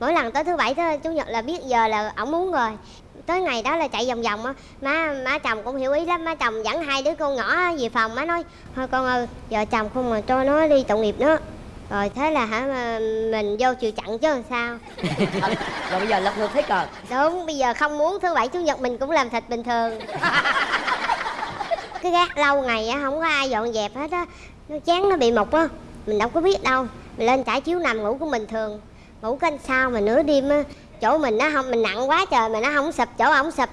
mỗi lần tới thứ bảy tới chủ nhật là biết giờ là ổng muốn rồi. Tới ngày đó là chạy vòng vòng á. Má má chồng cũng hiểu ý lắm. Má chồng dẫn hai đứa con nhỏ về phòng. Má nói thôi con ơi vợ chồng không mà cho nó đi tội nghiệp nó rồi thế là hả mình vô chịu chặn chứ làm sao? Rồi bây giờ lật ngược thế cờ. Đúng bây giờ không muốn thứ bảy chủ nhật mình cũng làm thịt bình thường. Cái gác lâu ngày á không có ai dọn dẹp hết á. Nó chán nó bị mục á. Mình đâu có biết đâu. Mình lên trải chiếu nằm ngủ của mình thường ngủ canh sao mà nửa đêm á chỗ mình nó không mình nặng quá trời mà nó không sụp chỗ ổng sụp.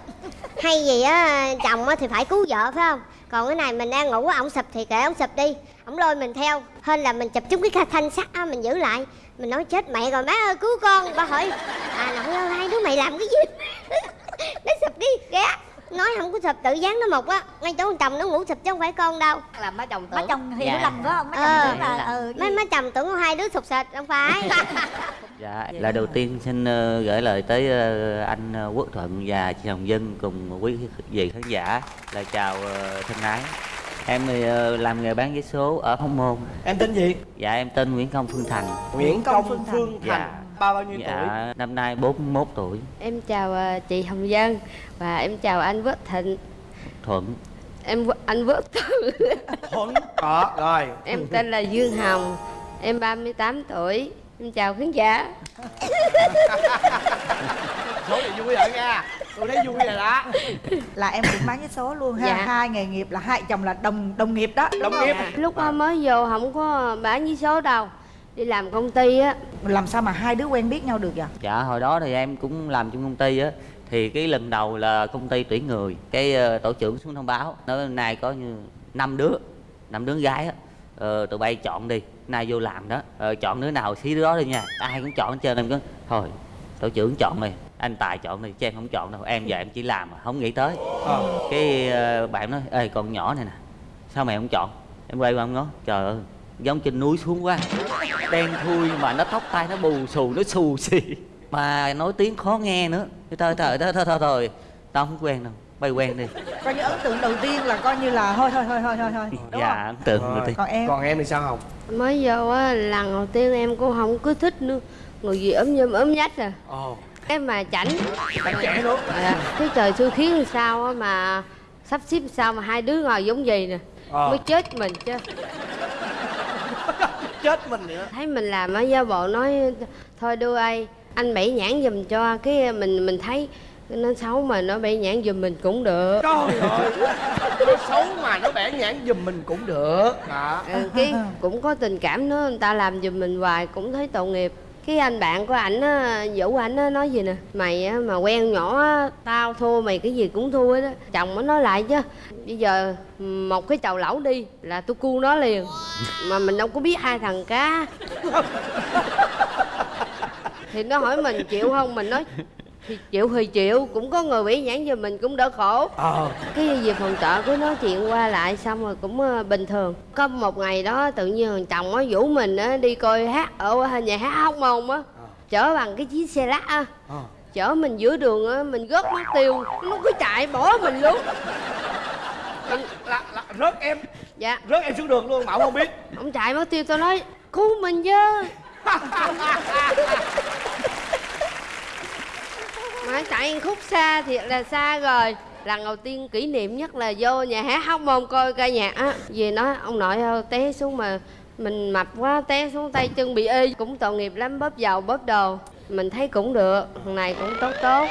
Hay gì á chồng á thì phải cứu vợ phải không? Còn cái này mình đang ngủ ổng sụp thì kệ ổng sụp đi. Ổng lôi mình theo hên là mình chụp chúng cái thanh sắt á mình giữ lại. Mình nói chết mẹ rồi má ơi cứu con. Ba hỏi à nội ơi hai đứa mày làm cái gì? Nó sụp đi ghé nói không có sụp tự dán nó mộc á ngay chỗ chồng nó ngủ sụp chứ không phải con đâu. Là má chồng tưởng. má chồng thì Dạ. hiểu lầm phải không? Má chồng Ờ. tưởng là ừ mấy má chồng tưởng có hai đứa sụp sệt không phải Dạ, lời đầu tiên xin ờ, gửi lời tới ờ, anh ờ, Quốc Thuận và chị Hồng Dân cùng quý vị khán giả là chào thân ái. Em thì làm nghề bán vé số ở Hóc Môn. Em tên gì? Dạ em tên Nguyễn Công Phương Thành. Nguyễn Công Phương Phương Thành. Dạ. Bao bao nhiêu tuổi? Dạ năm nay 41 tuổi. Em chào chị Hồng Dân và em chào anh Võ Thịnh. Thuận. Em anh Võ Thuận. Đó, rồi. Em tên là Dương Hồng. Em 38 tuổi. Em chào khán giả. Số này vui rồi nha. Tôi thấy vui rồi đó. là em cũng bán vé số luôn ha Dạ. hai nghề nghiệp là hai chồng là đồng đồng nghiệp đó Đồng nghiệp. Lúc đó mới vô không có bán với số đâu. Đi làm công ty á. làm sao mà hai đứa quen biết nhau được vậy Dạ hồi đó thì em cũng làm trong công ty á thì cái lần đầu là công ty tuyển người cái ờ, tổ trưởng xuống thông báo nói nay có như năm đứa năm đứa gái á ờ, tụi bay chọn đi. Nay vô làm đó. Ờ, chọn đứa nào xí đứa đó đi nha. Ai cũng chọn hết trơn em có thôi tổ trưởng chọn đi. Anh tài chọn đi chứ em không chọn đâu. Em giờ em chỉ làm mà không nghĩ tới. Ờ. cái ờ, bạn nói ê con nhỏ này nè sao mày không chọn? Em quay qua em nói trời ơi giống trên núi xuống quá. Đen thui mà nó tóc tai nó bù xù nó xù xì. Mà nói tiếng khó nghe nữa. Thôi thôi thôi thôi thôi thôi. Tao không quen đâu bay quen đi coi như ấn tượng đầu tiên là coi như là thôi thôi thôi thôi thôi thôi đúng dạ không ấn tượng Rồi. đầu tiên còn em Còn em thì sao Hồng? Mới vô á lần đầu tiên em cũng không cứ thích nữa. Người gì ấm nhâm ấm nhách à. Ồ. Em mà chảnh. Bạn trẻ nữa. À, cái trời xui khiến làm sao á mà sắp xếp sao mà hai đứa ngồi giống gì nè. Ờ. Mới chết mình chứ. Chết mình nữa. thấy mình làm ở gia bộ nói thôi đưa ai anh bẫy nhãn giùm cho cái mình mình thấy nó xấu mà nó bẫy nhãn giùm mình cũng được Trời ơi. Nó xấu mà nó bẻ nhãn giùm mình cũng được. Đó. ừ, cái cũng có tình cảm nữa người ta làm giùm mình hoài cũng thấy tội nghiệp cái anh bạn của ảnh á vũ ảnh á nói gì nè mày á mà quen nhỏ á tao thua mày cái gì cũng thua đó chồng mới nói lại chứ bây giờ một cái chầu lẩu đi là tôi cu nó liền mà mình đâu có biết hai thằng cá thì nó hỏi mình chịu không mình nói thì chịu thì chịu cũng có người bị nhãn giùm mình cũng đỡ khổ. Ờ. cái về phòng trọ cứ nói chuyện qua lại xong rồi cũng ờ, bình thường. Có một ngày đó tự nhiên thằng chồng á vũ mình á đi coi hát ở nhà hát hóc môn á. Chở bằng cái chiếc xe lắc á. Ờ. chở mình giữa đường á mình rớt mất tiêu nó cứ chạy bỏ mình luôn. Là, là, là, rớt em. Dạ. Rớt em xuống đường luôn mà ông không biết. Ông chạy mất tiêu tôi nói cứu mình chứ mà chạy khúc xa thiệt là xa rồi. Lần đầu tiên kỷ niệm nhất là vô nhà hát hóc môn coi ca nhạc á. Về nói ông nội ơi té xuống mà mình mập quá té xuống tay chân bị ê cũng tội nghiệp lắm bóp dầu bóp đồ. Mình thấy cũng được thằng này cũng tốt tốt.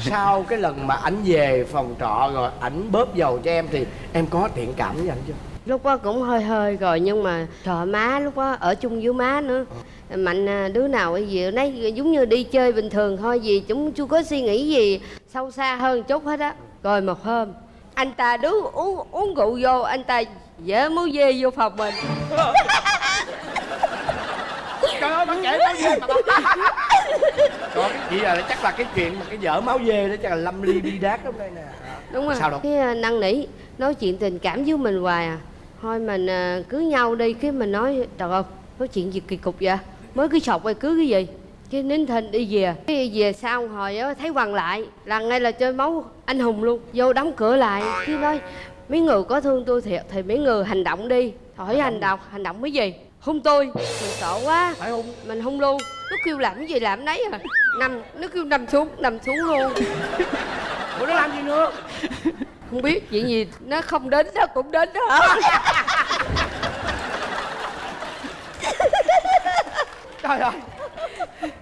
Sau cái lần mà ảnh về phòng trọ rồi ảnh bóp dầu cho em thì em có thiện cảm với ảnh chưa? Lúc đó cũng hơi hơi rồi nhưng mà trời má lúc đó ở chung với má nữa mạnh à, đứa nào cái gì nấy giống như đi chơi bình thường thôi gì chúng chưa có suy nghĩ gì sâu xa hơn chút hết á. Rồi một hôm anh ta đứng uống uống rượu vô anh ta dễ máu dê vô phòng mình. Trời ơi bạn trẻ máu dê mà vậy? Là chắc là cái chuyện mà cái vợ máu dê đó chắc là lâm ly bi đát trong đây nè. Đúng rồi. Sao đâu? cái à, năn nỉ nói chuyện tình cảm với mình hoài à. Thôi mình à, cưới nhau đi cái mình nói trời ơi nói chuyện gì kỳ cục vậy mới cưới sọc hay cưới cái gì? Cái nín thinh đi về. Cái về sau hồi á thấy quằn lại là ngay là chơi máu anh hùng luôn vô đóng cửa lại. Cái nói mấy người có thương tôi thiệt thì mấy người hành động đi. Hỏi hành động. hành động cái gì? Hung tôi. Mình sợ quá. Phải không mình hung luôn. Nó kêu làm cái gì làm nấy à. Nằm nó kêu nằm xuống nằm xuống luôn. Ủa nó làm gì nữa? Không biết chuyện gì nó không đến nó cũng đến đó trời ơi.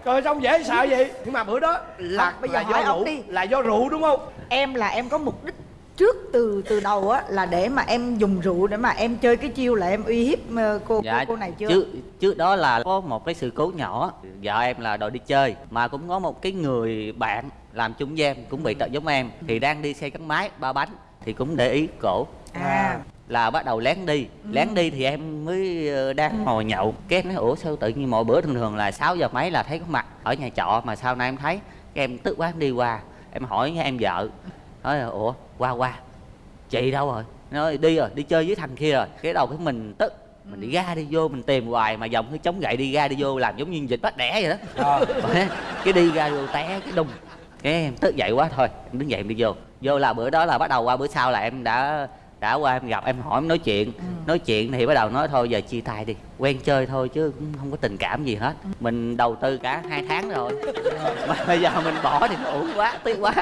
Trời xong dễ sợ vậy? Nhưng mà bữa đó là Không, bây giờ là hỏi do rượu. đi. là do rượu đúng không? Em là em có mục đích trước từ từ đầu á là để mà em dùng rượu để mà em chơi cái chiêu là em uy hiếp ờ, cô cô, cô này chưa? trước trước đó là có một cái sự cố nhỏ. Vợ em là đội đi chơi mà cũng có một cái người bạn làm chung với em cũng bị tật giống em thì đang đi xe gắn máy ba bánh thì cũng để ý cổ. À là bắt đầu lén đi. Lén đi thì em mới ờ, đang ngồi nhậu cái em nói ủa sao tự nhiên mọi bữa thường thường là 6 giờ mấy là thấy có mặt ở nhà trọ mà sau này em thấy cái em tức quá em đi qua em hỏi em vợ nói là, ủa qua qua chị đâu rồi? Nói đi rồi đi chơi với thằng kia rồi. Cái đầu cái mình tức mình đi ra đi vô mình tìm hoài mà dòng cái chống gậy đi ra đi vô làm giống như dịch bắt đẻ vậy đó. Bởi cái đi ra vô té cái đùng. Cái em tức dậy quá thôi em đứng dậy em đi vô. Vô là bữa đó là bắt đầu qua bữa sau là em đã đã qua em gặp em hỏi em nói chuyện. Nói chuyện thì bắt đầu nói thôi giờ chia tay đi. Quen chơi thôi chứ cũng không có tình cảm gì hết. Mình đầu tư cả hai tháng rồi. Mà bây giờ mình bỏ thì nó uổng quá tiếc quá.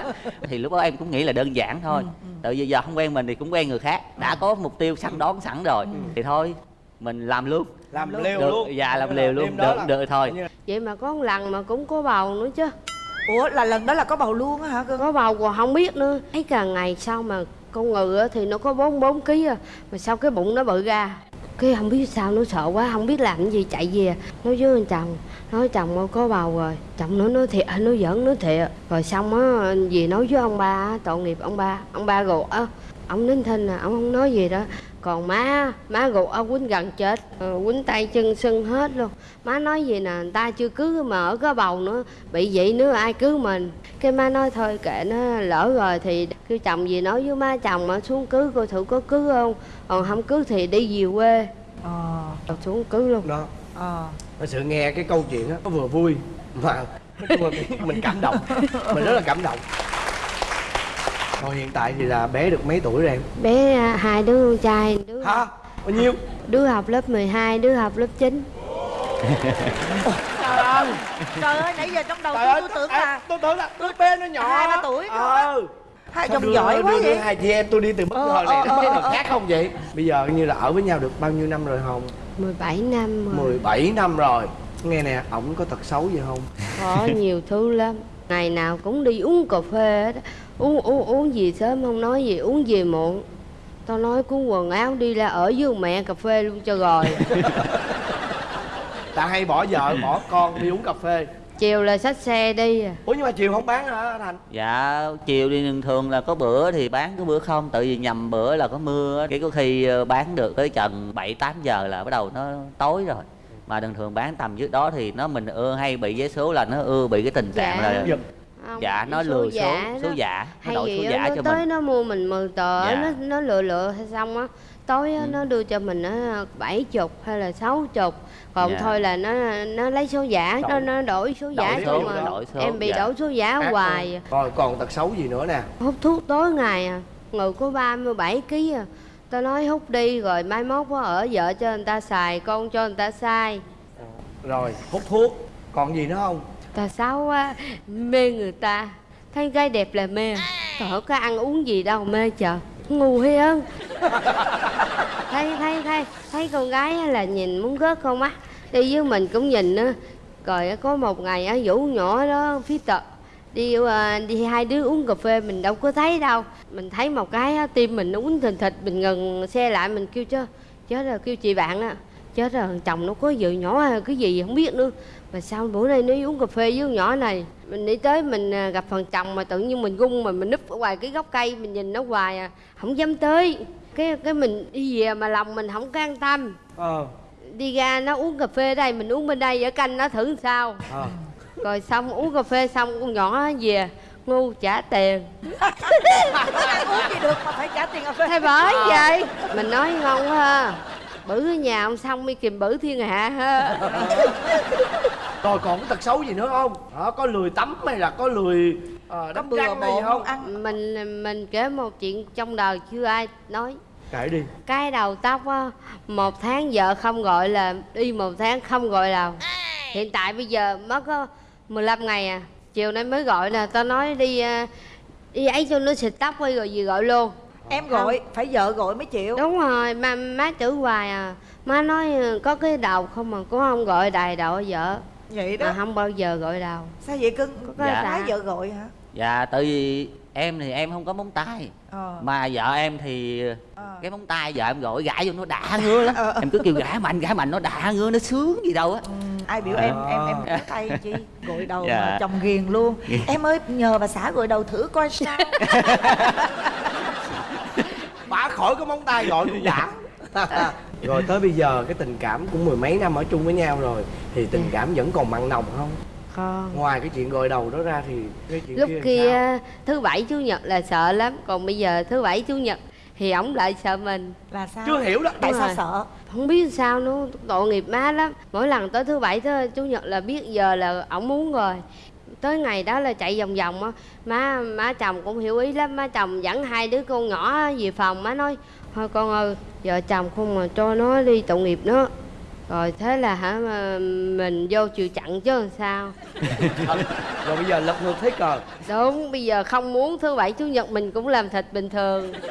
Thì lúc đó em cũng nghĩ là đơn giản thôi. Tự vì giờ không quen mình thì cũng quen người khác. Đã có mục tiêu sẵn đón sẵn rồi. Thì thôi mình làm luôn. Làm liều được, luôn. dạ làm liều luôn. được là- được thôi. vậy mà có một lần mà cũng có bầu nữa chứ. Ủa là lần đó là có bầu luôn á hả cơ có bầu còn không biết nữa. Thấy càng ngày sau mà con ngừ thì nó có 44 kg à mà sau cái bụng nó bự ra. Cái không biết sao nó sợ quá không biết làm cái gì chạy về. Nói với anh chồng nói chồng ơi, có bầu rồi. Chồng nó nói thiệt nó giỡn nó thiệt. Rồi xong á gì nói với ông ba tội nghiệp ông ba. Ông ba gột á ông nín thinh à ông không nói gì đó còn má má gục ông quýnh gần chết ờ, quýnh tay chân sưng hết luôn. Má nói gì nè người ta chưa cưới mà ở có bầu nữa bị vậy nữa ai cưới mình? Cái má nói thôi kệ nó lỡ rồi thì kêu chồng gì nói với má chồng mà xuống cưới coi thử có cưới không? Còn không cưới thì đi về quê. Ờ. Rồi xuống cưới luôn. Đó. Ờ. Thật sự nghe cái câu chuyện á nó vừa vui mà mình cảm động. Mình rất là cảm động rồi hiện tại thì là bé được mấy tuổi rồi em? Bé à, hai đứa con trai đứa hả? Bao nhiêu? Đứa học lớp 12 đứa học lớp 9 trời ơi trời ơi nãy giờ trong đầu tôi, tôi tưởng là tôi tưởng là đứa bé nó nhỏ. Hai, ba tuổi ờ. Hai chồng giỏi quá vậy? hai chị em tôi đi từ bất ngờ này ờ, nó ờ, ờ. khác không vậy? Bây giờ như là ở với nhau được bao nhiêu năm rồi hồng 17 năm rồi. 17 năm rồi. Nghe nè ổng có tật xấu gì không? Có nhiều thứ lắm. Ngày nào cũng đi uống cà phê hết á. Uống uống uống gì sớm không nói gì uống gì muộn. Tao nói cuốn quần áo đi ra ở với mẹ cà phê luôn cho rồi. Ta hay bỏ vợ bỏ con đi uống cà phê. Chiều là xách xe đi à. Ủa nhưng mà chiều không bán hả thành? Dạ chiều đi thường thường là có bữa thì bán có bữa không. Tự vì nhầm bữa là có mưa cái có khi ờ, bán được tới chừng bảy tám giờ là bắt đầu nó tối rồi. Mà thường thường bán tầm trước đó thì nó mình ưa hay bị vé số là nó ưa bị cái tình trạng Dạ. là Không, dạ nó số lừa số giả số đó. giả nó hay đổi gì số giả nó cho tới mình nó mua mình mười tờ Dạ. nó nó lựa lựa hay xong á tối Ừ. nó đưa cho mình á bảy chục hay là sáu chục còn Dạ. thôi là nó nó lấy số giả nó Đổi- nó đổi số giả đổi không số, mà đổi số, em bị dạ. đổi số giả Ác hoài rồi còn tật xấu gì nữa nè hút thuốc tối ngày à người có 37 kg à tao nói hút đi rồi mai mốt có ở vợ cho người ta xài con cho người ta sai rồi hút thuốc còn gì nữa không ta xấu quá mê người ta. Thấy gái đẹp là mê. Ơi, có ăn uống gì đâu mê chờ. Ngu hiên thấy thấy thấy thấy con gái á là nhìn muốn rớt con mắt đi với mình cũng nhìn á. Rồi á, có một ngày á vũ nhỏ đó phía tợ đi à, đi hai đứa uống cà phê mình đâu có thấy đâu. Mình thấy một cái á, tim mình nó uống thình thịch mình ngừng xe lại mình kêu chứ chết rồi kêu chị bạn á. Chết rồi chồng nó có vợ nhỏ hay cái gì không biết nữa mà sao bữa nay nó uống cà phê với con nhỏ này? Mình đi tới mình à, gặp phần chồng mà tự nhiên mình gung mà mình núp ở ngoài cái gốc cây mình nhìn nó hoài à. Không dám tới. Cái cái mình đi về mà lòng mình không có an tâm. Ờ. Đi ra nó uống cà phê đây mình uống bên đây ở canh nó thử sao. Ờ. Rồi xong uống cà phê xong con nhỏ về ngu trả tiền. Uống gì được mà phải trả tiền cà phê. Thay bởi vậy mình nói ngon quá ha. Ở nhà ông xong đi kìm bử thiên hạ ha rồi còn có tật xấu gì nữa không? Đó, có lười tắm hay là có lười uh, có bừa bộn không? ăn. Mình mình kể một chuyện trong đời chưa ai nói. Kể đi. Cái đầu tóc á một tháng vợ không gọi là đi một tháng không gọi đầu hiện tại bây giờ mất có 15 ngày à. Chiều nay mới gọi nè tao nói đi à, đi ấy cho nó xịt tóc đi rồi gì gọi luôn. Em gọi phải vợ gọi mới chịu. Đúng rồi má má chửi hoài à. Má nói ờ, có cái đầu không mà cũng không gọi đầy đầu vợ vậy đó. Mà không bao giờ gọi đầu sao vậy? Cưng có Dạ. cái vợ gọi hả? Dạ tại vì em thì em không có móng tay. Ờ. Mà vợ em thì Ờ. cái móng tay vợ em gọi gãi vô nó đã ngứa lắm. Ờ. em cứ kêu gãi mạnh gãi mạnh nó đã ngứa nó sướng gì đâu á. Ừ, ai biểu em em em À. có tay chi? Gội đầu Dạ. mà chồng ghiền luôn. Em ơi nhờ bà xã gội đầu thử coi sao. Bả khỏi có móng tay gọi cũng đã rồi tới bây giờ cái tình cảm cũng mười mấy năm ở chung với nhau rồi thì tình cảm vẫn còn mặn nồng không? Con ngoài cái chuyện gội đầu đó ra thì cái chuyện lúc kia, kia sao? thứ bảy chủ nhật là sợ lắm còn bây giờ thứ bảy chủ nhật thì ổng lại sợ mình. Là sao? Chưa hiểu đó. Tại Đúng sao rồi. sợ không biết sao nữa tội nghiệp má lắm. Mỗi lần tới thứ bảy thứ chủ nhật là biết giờ là ổng muốn rồi. Tới ngày đó là chạy vòng vòng á má má chồng cũng hiểu ý lắm. Má chồng dẫn hai đứa con nhỏ về phòng má nói thôi con ơi vợ chồng không mà cho nó đi tội nghiệp nó rồi thế là hả mà mình vô chịu chặn chứ làm sao? Rồi bây giờ lật ngược thế cờ. Đúng bây giờ không muốn thứ bảy chủ nhật mình cũng làm thịt bình thường.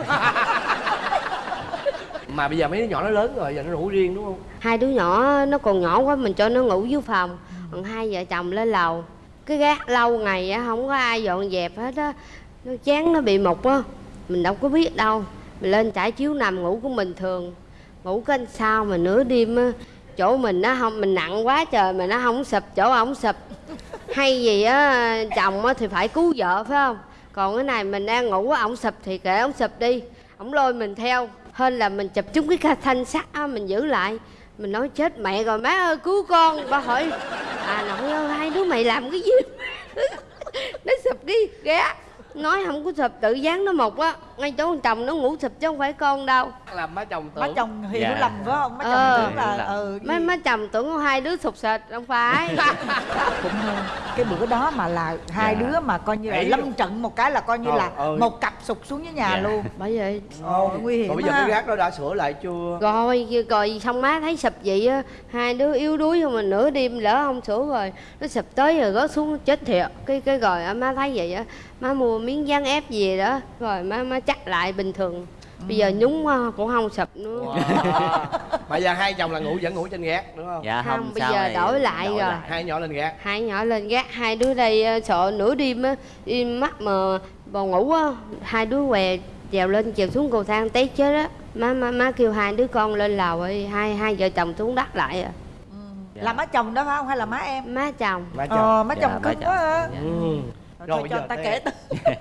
Mà bây giờ mấy đứa nhỏ nó lớn rồi giờ nó ngủ riêng đúng không? Hai đứa nhỏ nó còn nhỏ quá mình cho nó ngủ dưới phòng. Còn hai vợ chồng lên lầu. Cái gác lâu ngày á không có ai dọn dẹp hết á. Nó chán nó bị mục á. Mình đâu có biết đâu mình lên trải chiếu nằm ngủ cũng bình thường. Ngủ cái sao mà nửa đêm á, chỗ mình nó không, mình nặng quá trời mà nó không sụp, chỗ ổng sụp. Hay gì á, chồng á thì phải cứu vợ, phải không? Còn cái này mình đang ngủ á ổng sụp thì kệ ổng sụp đi. Ổng lôi mình theo hơn là mình chụp chúng cái ca- thanh sắt á, mình giữ lại. Mình nói, chết mẹ rồi, má ơi, cứu con. Ba hỏi à nội ơi, hai đứa mày làm cái gì? Nó sụp đi ghé nói không có sụp tự dán nó một á. Ngay chỗ con chồng nó ngủ sụp chứ không phải con đâu. Làm má chồng tưởng. Má chồng hiểu Dạ. lầm phải không? Má chồng Ờ. tưởng là lầm. ừ mấy má chồng tưởng có hai đứa sụp sệt không phải. Cũng hơn. Cái bữa đó mà là hai Dạ. đứa mà coi như là lâm trận một cái là coi như Trời là ơi. một cặp sụp xuống dưới nhà Dạ. luôn. Bởi vậy. Ồ, nguy hiểm rồi bây giờ cái gác đó đã sửa lại chưa? Rồi rồi xong má thấy sụp vậy á hai đứa yếu đuối không mà nửa đêm lỡ không sửa rồi nó sụp tới rồi rớt xuống chết thiệt. Cái cái rồi á, má thấy vậy á má mua miếng dán ép gì đó rồi má má chắc lại bình thường bây giờ nhúng á, cũng không sụp nữa Wow. mà giờ hai chồng là ngủ vẫn ngủ trên gác đúng không dạ Không, không, bây giờ này đổi lại rồi. hai nhỏ lên gác hai nhỏ lên gác hai đứa đây ờ, sợ nửa đêm á im mắt mà bò ngủ á hai đứa què trèo lên trèo xuống cầu thang té chết á má má má kêu hai đứa con lên lầu ơi hai hai vợ chồng xuống đất lại à Dạ. là má chồng đó phải không hay là má em má chồng má chồng ờ má Dạ, chồng má cưng chồng. quá à. Dạ. ừ. Rồi, thôi bây cho ta kể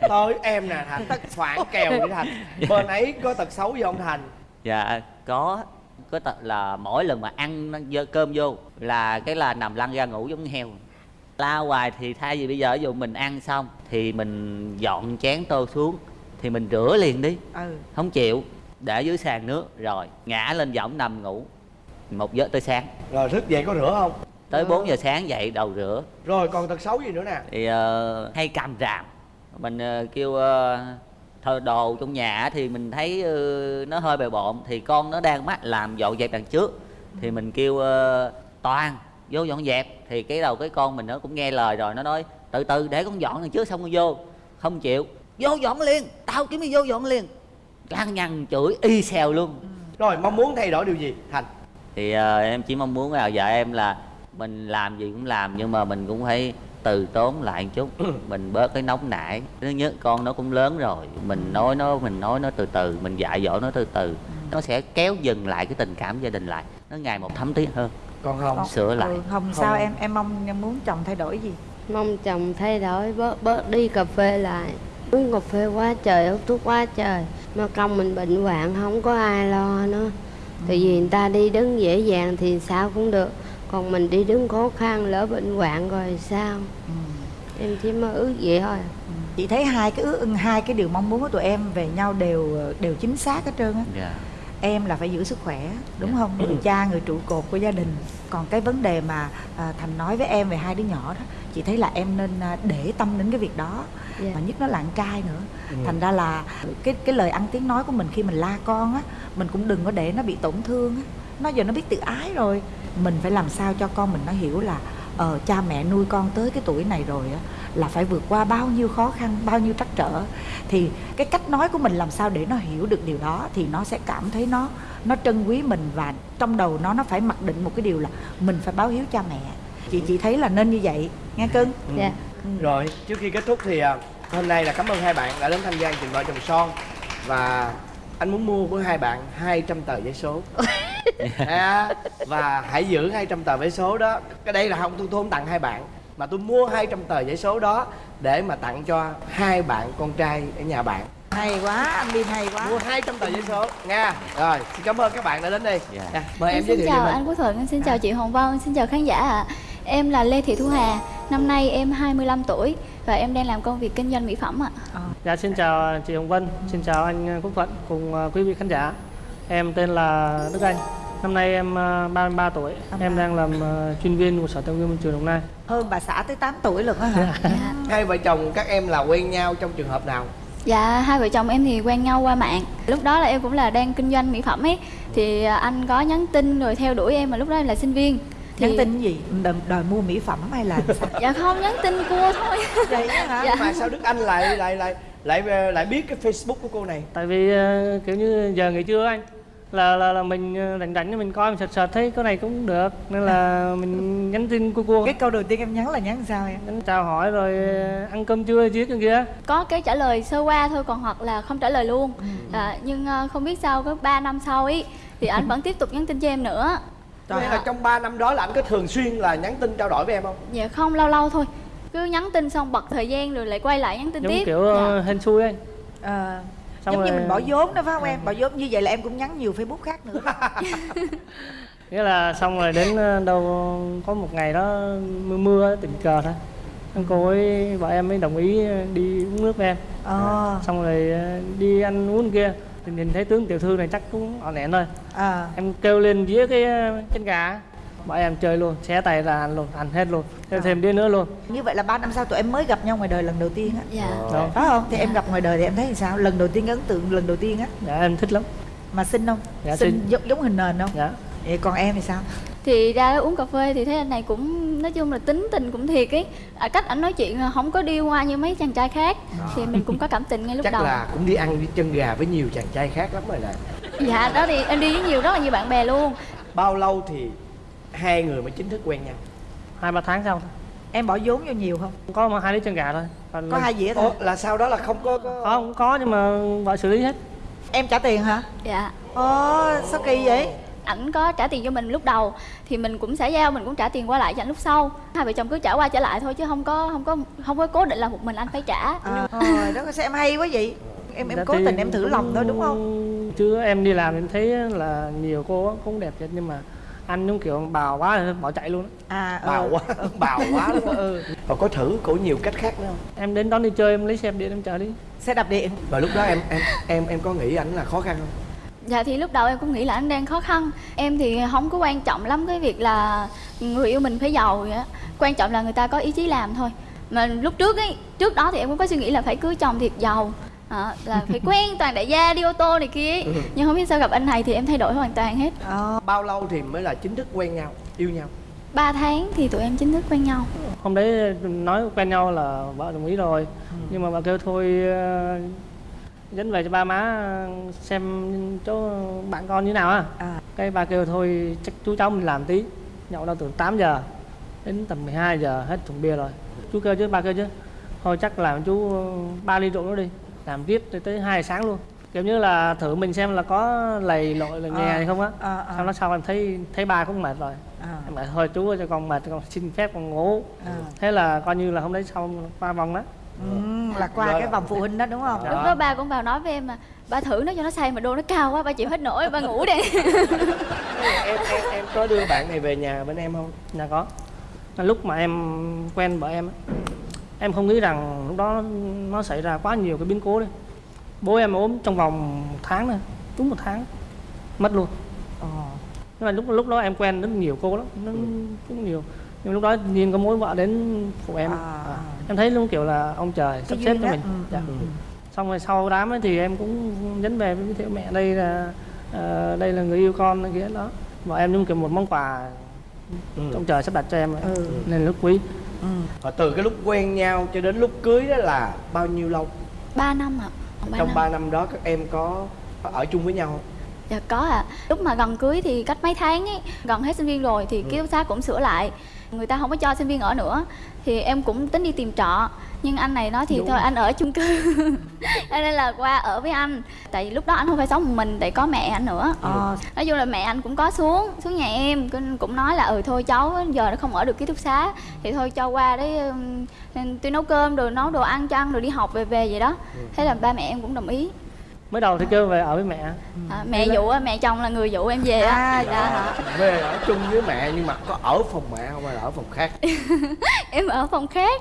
tới em nè thành. Phản kèo với thành. Bên ấy có tật xấu với ông thành? Dạ có. Có tật là mỗi lần mà ăn cơm vô là cái là nằm lăn ra ngủ giống heo. La hoài thì thay vì bây giờ ví dụ mình ăn xong thì mình dọn chén tô xuống thì mình rửa liền đi. Ừ. Không chịu. Để dưới sàn nước. Rồi ngã lên võng nằm ngủ. Một giờ tới sáng. Rồi thức dậy có rửa không tới 4 giờ sáng dậy đầu rửa. Rồi còn tật xấu gì nữa nè? Thì ờ, hay cầm ràm. Mình ờ, kêu uh, thờ đồ trong nhà thì mình thấy ờ, nó hơi bề bộn. Thì con nó đang mắt làm dọn dẹp đằng trước. Thì mình kêu ờ, toàn vô dọn dẹp. Thì cái đầu cái con mình nó cũng nghe lời rồi nó nói từ từ để con dọn đằng trước xong rồi vô. Không chịu. Vô dọn liền tao kiếm đi vô dọn liền. Lăng nhăng chửi y xèo luôn. Rồi mong muốn thay đổi điều gì thành? Thì ờ, em chỉ mong muốn là vợ em là mình làm gì cũng làm nhưng mà mình cũng phải từ tốn lại một chút. Mình bớt cái nóng nảy. Thứ nhất con nó cũng lớn rồi. Mình nói nó mình nói nó từ từ mình dạy dỗ nó từ từ. Nó sẽ kéo dừng lại cái tình cảm gia đình lại. Nó ngày một thấm thiết hơn. Còn không Con- sửa lại. Ừ, không sao em em mong em muốn chồng thay đổi gì? Mong chồng thay đổi bớt bớt đi cà phê lại. Uống cà phê quá trời hút thuốc quá trời. Mà công mình bệnh hoạn không có ai lo nữa. Tại vì người ta đi đứng dễ dàng thì sao cũng được còn mình đi đứng khó khăn lỡ bệnh hoạn rồi sao? Ừ. em chỉ mơ ước vậy thôi. Chị thấy hai cái ước hai cái điều mong muốn của tụi em về nhau đều đều chính xác hết trơn á. Dạ. Em là phải giữ sức khỏe đúng không? Người cha người trụ cột của gia đình. Còn cái vấn đề mà à, thành nói với em về hai đứa nhỏ đó chị thấy là em nên à, để tâm đến cái việc đó. Dạ. mà nhất nó là con trai nữa. Thành ra là cái cái lời ăn tiếng nói của mình khi mình la con á mình cũng đừng có để nó bị tổn thương á. Nó giờ nó biết tự ái rồi mình phải làm sao cho con mình nó hiểu là ờ cha mẹ nuôi con tới cái tuổi này rồi á là phải vượt qua bao nhiêu khó khăn bao nhiêu trắc trở. Thì cái cách nói của mình làm sao để nó hiểu được điều đó thì nó sẽ cảm thấy nó nó trân quý mình và trong đầu nó nó phải mặc định một cái điều là mình phải báo hiếu cha mẹ. Chị chị thấy là nên như vậy nghe cưng? Dạ. Rồi, trước khi kết thúc thì à, hôm nay là cảm ơn hai bạn đã đến tham gia chương trình vợ chồng son và anh muốn mua của hai bạn 200 tờ giấy số. À, và hãy giữ 200 tờ giấy số đó. Cái đây là không tôi, tôi không tặng hai bạn mà tôi mua 200 tờ giấy số đó để mà tặng cho hai bạn con trai ở nhà bạn. Hay quá anh Bin hay quá. Mua 200 tờ giấy số. Nha. Rồi xin cảm ơn các bạn đã đến đây. Dạ. Nè, mời em, Em giới xin thiệu chào về mình. anh Quốc Thuận, xin chào chị Hồng Vân, xin chào khán giả. Ạ. Em là Lê Thị Thu Hà, năm nay em 25 tuổi và em đang làm công việc kinh doanh mỹ phẩm ạ. Dạ xin chào chị Hồng Vân, xin chào anh Quốc Thuận cùng ờ, quý vị khán giả. Em tên là Đức Anh. Năm nay em ờ, 33 tuổi. Em đang làm ờ, chuyên viên của Sở Tài nguyên Môi trường Đồng Nai. hơn bà xã tới 8 tuổi lần á hả hai vợ chồng các em là quen nhau trong trường hợp nào Dạ, hai vợ chồng em thì quen nhau qua mạng. Lúc đó là em cũng là đang kinh doanh mỹ phẩm ấy, thì à, anh có nhắn tin rồi theo đuổi em mà lúc đó em là sinh viên. Thì... nhắn tin cái gì? Đòi, đòi mua mỹ phẩm hay là sao? Dạ không, nhắn tin cua thôi. vậy hả? Dạ. mà sao Đức Anh lại lại lại lại lại biết cái Facebook của cô này? Tại vì ờ, kiểu như giờ nghỉ trưa anh là là, là mình ờ, rảnh rảnh mình coi mình sợt sợt thấy cái này cũng được nên là mình nhắn tin cua cua. Cái câu đầu tiên em nhắn là nhắn sao em? Nhắn chào hỏi rồi ờ, ăn cơm trưa chiếc kia kia có cái trả lời sơ qua thôi còn hoặc là không trả lời luôn. À, nhưng không biết sao có 3 năm sau ấy thì anh vẫn tiếp tục nhắn tin cho em nữa Nghĩa là trong 3 năm đó là anh có thường xuyên là nhắn tin trao đổi với em không? dạ không lâu lâu thôi. Cứ nhắn tin xong bật thời gian rồi lại quay lại nhắn tin giống tiếp. kiểu ờ, hên xui anh Ờ, Xong giống như rồi- mình bỏ vốn đó phải không em? Bỏ vốn như vậy là em cũng nhắn nhiều facebook khác nữa. Nghĩa là xong rồi đến ờ, đâu có một ngày đó mưa mưa tình cờ thôi. Cô ấy vợ em mới đồng ý đi uống nước với em. Ờ. Xong rồi đi ăn uống kia thì nhìn thấy tướng tiểu thư này chắc cũng ỏn ẻn thôi à. Em kêu lên dĩa cái ờ, chân gà. Vợ em chơi luôn xé tay ra ăn luôn ăn hết luôn thêm thêm đĩa nữa luôn. Như vậy là 3 năm sau tụi em mới gặp nhau ngoài đời lần đầu tiên á. Dạ. Đó. phải không? Thì em gặp ngoài đời thì em thấy thì sao? Lần đầu tiên ấn tượng lần đầu tiên á. Dạ em thích lắm. Mà xinh không? Dạ, xinh xinh. giống, giống hình nền không? Dạ. Vậy còn em thì sao thì ra đó uống cà phê thì thấy anh này cũng nói chung là tính tình cũng thiệt ấy. À, cách ảnh nói chuyện không có đi qua như mấy chàng trai khác. Thì mình cũng có cảm tình ngay lúc Chắc đầu. là cũng đi ăn với chân gà với nhiều chàng trai khác lắm rồi nè. Dạ đó thì em đi với nhiều rất là nhiều bạn bè luôn. Bao lâu thì hai người mới chính thức quen nhau? hai ba tháng sau em bỏ vốn vô nhiều không? Có mà hai đứa chân gà thôi. Còn có hai dĩa thôi. Ồ, là sau đó là không có, có... có không có nhưng mà vợ xử lý hết. Em trả tiền hả? Dạ. Ồ sao kỳ vậy ảnh có trả tiền cho mình lúc đầu thì mình cũng sẽ giao mình cũng trả tiền qua lại cho ảnh lúc sau hai vợ chồng cứ trả qua trả lại thôi chứ không có không có không có cố định là một mình anh phải trả à, trời đó sao em hay quá vậy em em Dạ cố tình em thử cũng- lòng thôi đúng không chứ em đi làm em thấy là nhiều cô cũng đẹp thật nhưng mà anh giống kiểu bào quá rồi bỏ chạy luôn á. à Bào ừ. quá, bào quá không? ừ. Và có thử cổ nhiều cách khác nữa không? em đến đón đi chơi em lấy xe điện em chở đi xe đạp điện Và lúc đó em em em em có nghĩ ảnh là khó khăn không? Dạ thì lúc đầu em cũng nghĩ là anh đang khó khăn. Em thì không có quan trọng lắm cái việc là người yêu mình phải giàu vậy á. Quan trọng là người ta có ý chí làm thôi. Mà lúc trước ấy trước đó thì em cũng có suy nghĩ là phải cưới chồng thiệt giàu. À, là phải quen toàn đại gia đi ô tô này kia ấy. nhưng không biết sao gặp anh này thì em thay đổi hoàn toàn hết. Ờ. Bao lâu thì mới là chính thức quen nhau, yêu nhau? 3 tháng thì tụi em chính thức quen nhau. Hôm đấy nói quen nhau là vợ đồng ý rồi. Nhưng mà bà kêu thôi ờ, dẫn về cho ba má xem chỗ bạn con như nào á. À. Cái ba kêu thôi chắc chú cháu mình làm tí. Nhậu đâu từ 8 giờ đến tầm 12 giờ hết thùng bia rồi. Chú kêu chứ ba kêu chứ. Thôi chắc làm chú ba ly rượu nữa đi. Làm tiếp tới tới hai sáng luôn. Kiểu như là thử mình xem là có lầy lội là nhè Ờ, hay không á. Ờ, ờ. sau đó sau em thấy thấy ba cũng mệt rồi. À. Em bảo thôi chú ơi, cho con mệt con xin phép con ngủ. À. Thế là coi như là hôm đấy xong qua vòng đó ừ, là qua Rồi. cái vòng phụ huynh đó đúng không? Lúc đó. ba cũng vào nói với em mà ba thử nó cho nó say mà đô nó cao quá ba chịu hết nổi ba ngủ đi. Em em em có đưa bạn này về nhà bên em không? Dạ có. Là lúc mà em quen vợ em á, em không nghĩ rằng lúc đó nó xảy ra quá nhiều cái biến cố đấy. Bố em ốm trong vòng một tháng này đúng một tháng mất luôn. Ồ. nhưng mà lúc lúc đó em quen rất nhiều cô lắm nó rất nhiều nhưng lúc đó nhiên có mối vợ đến phụ em À, À, à. em thấy luôn kiểu là ông trời sắp xếp cho mình Ừ, dạ. ừ, ừ. xong rồi sau đám ấy thì em cũng nhấn về với thiệu mẹ đây là ờ, đây là người yêu con này kia đó và em giống kiểu một món quà Ừ. ông trời sắp đặt cho em ấy. Ừ. nên rất quý Ừ. Và từ cái lúc quen nhau cho đến lúc cưới đó là bao nhiêu lâu 3 năm ạ ba trong năm. 3 năm đó các em có ở chung với nhau không Dạ có ạ. Lúc mà gần cưới thì cách mấy tháng ấy, gần hết sinh viên rồi thì ký túc xá cũng sửa lại. Người ta không có cho sinh viên ở nữa thì em cũng tính đi tìm trọ. Nhưng anh này nói thì thôi anh ở chung cư. Cho nên là qua ở với anh. Tại vì lúc đó anh không phải sống một mình tại có mẹ anh nữa. Ờ, nói chung là mẹ anh cũng có xuống xuống nhà em cũng- nói là ừ thôi cháu giờ nó không ở được ký túc xá. Thì thôi cho qua đấy tôi nấu cơm rồi nấu đồ ăn cho ăn rồi đi học về về vậy đó. Thế là ba mẹ em cũng đồng ý mới đầu thì kêu về ở với mẹ. À, mẹ dụ á, mẹ chồng là người dụ em về á. À, Dạ. dạ. Hả? về ở chung với mẹ nhưng mà có ở phòng mẹ không hay là ở phòng khác? Em ở phòng khác.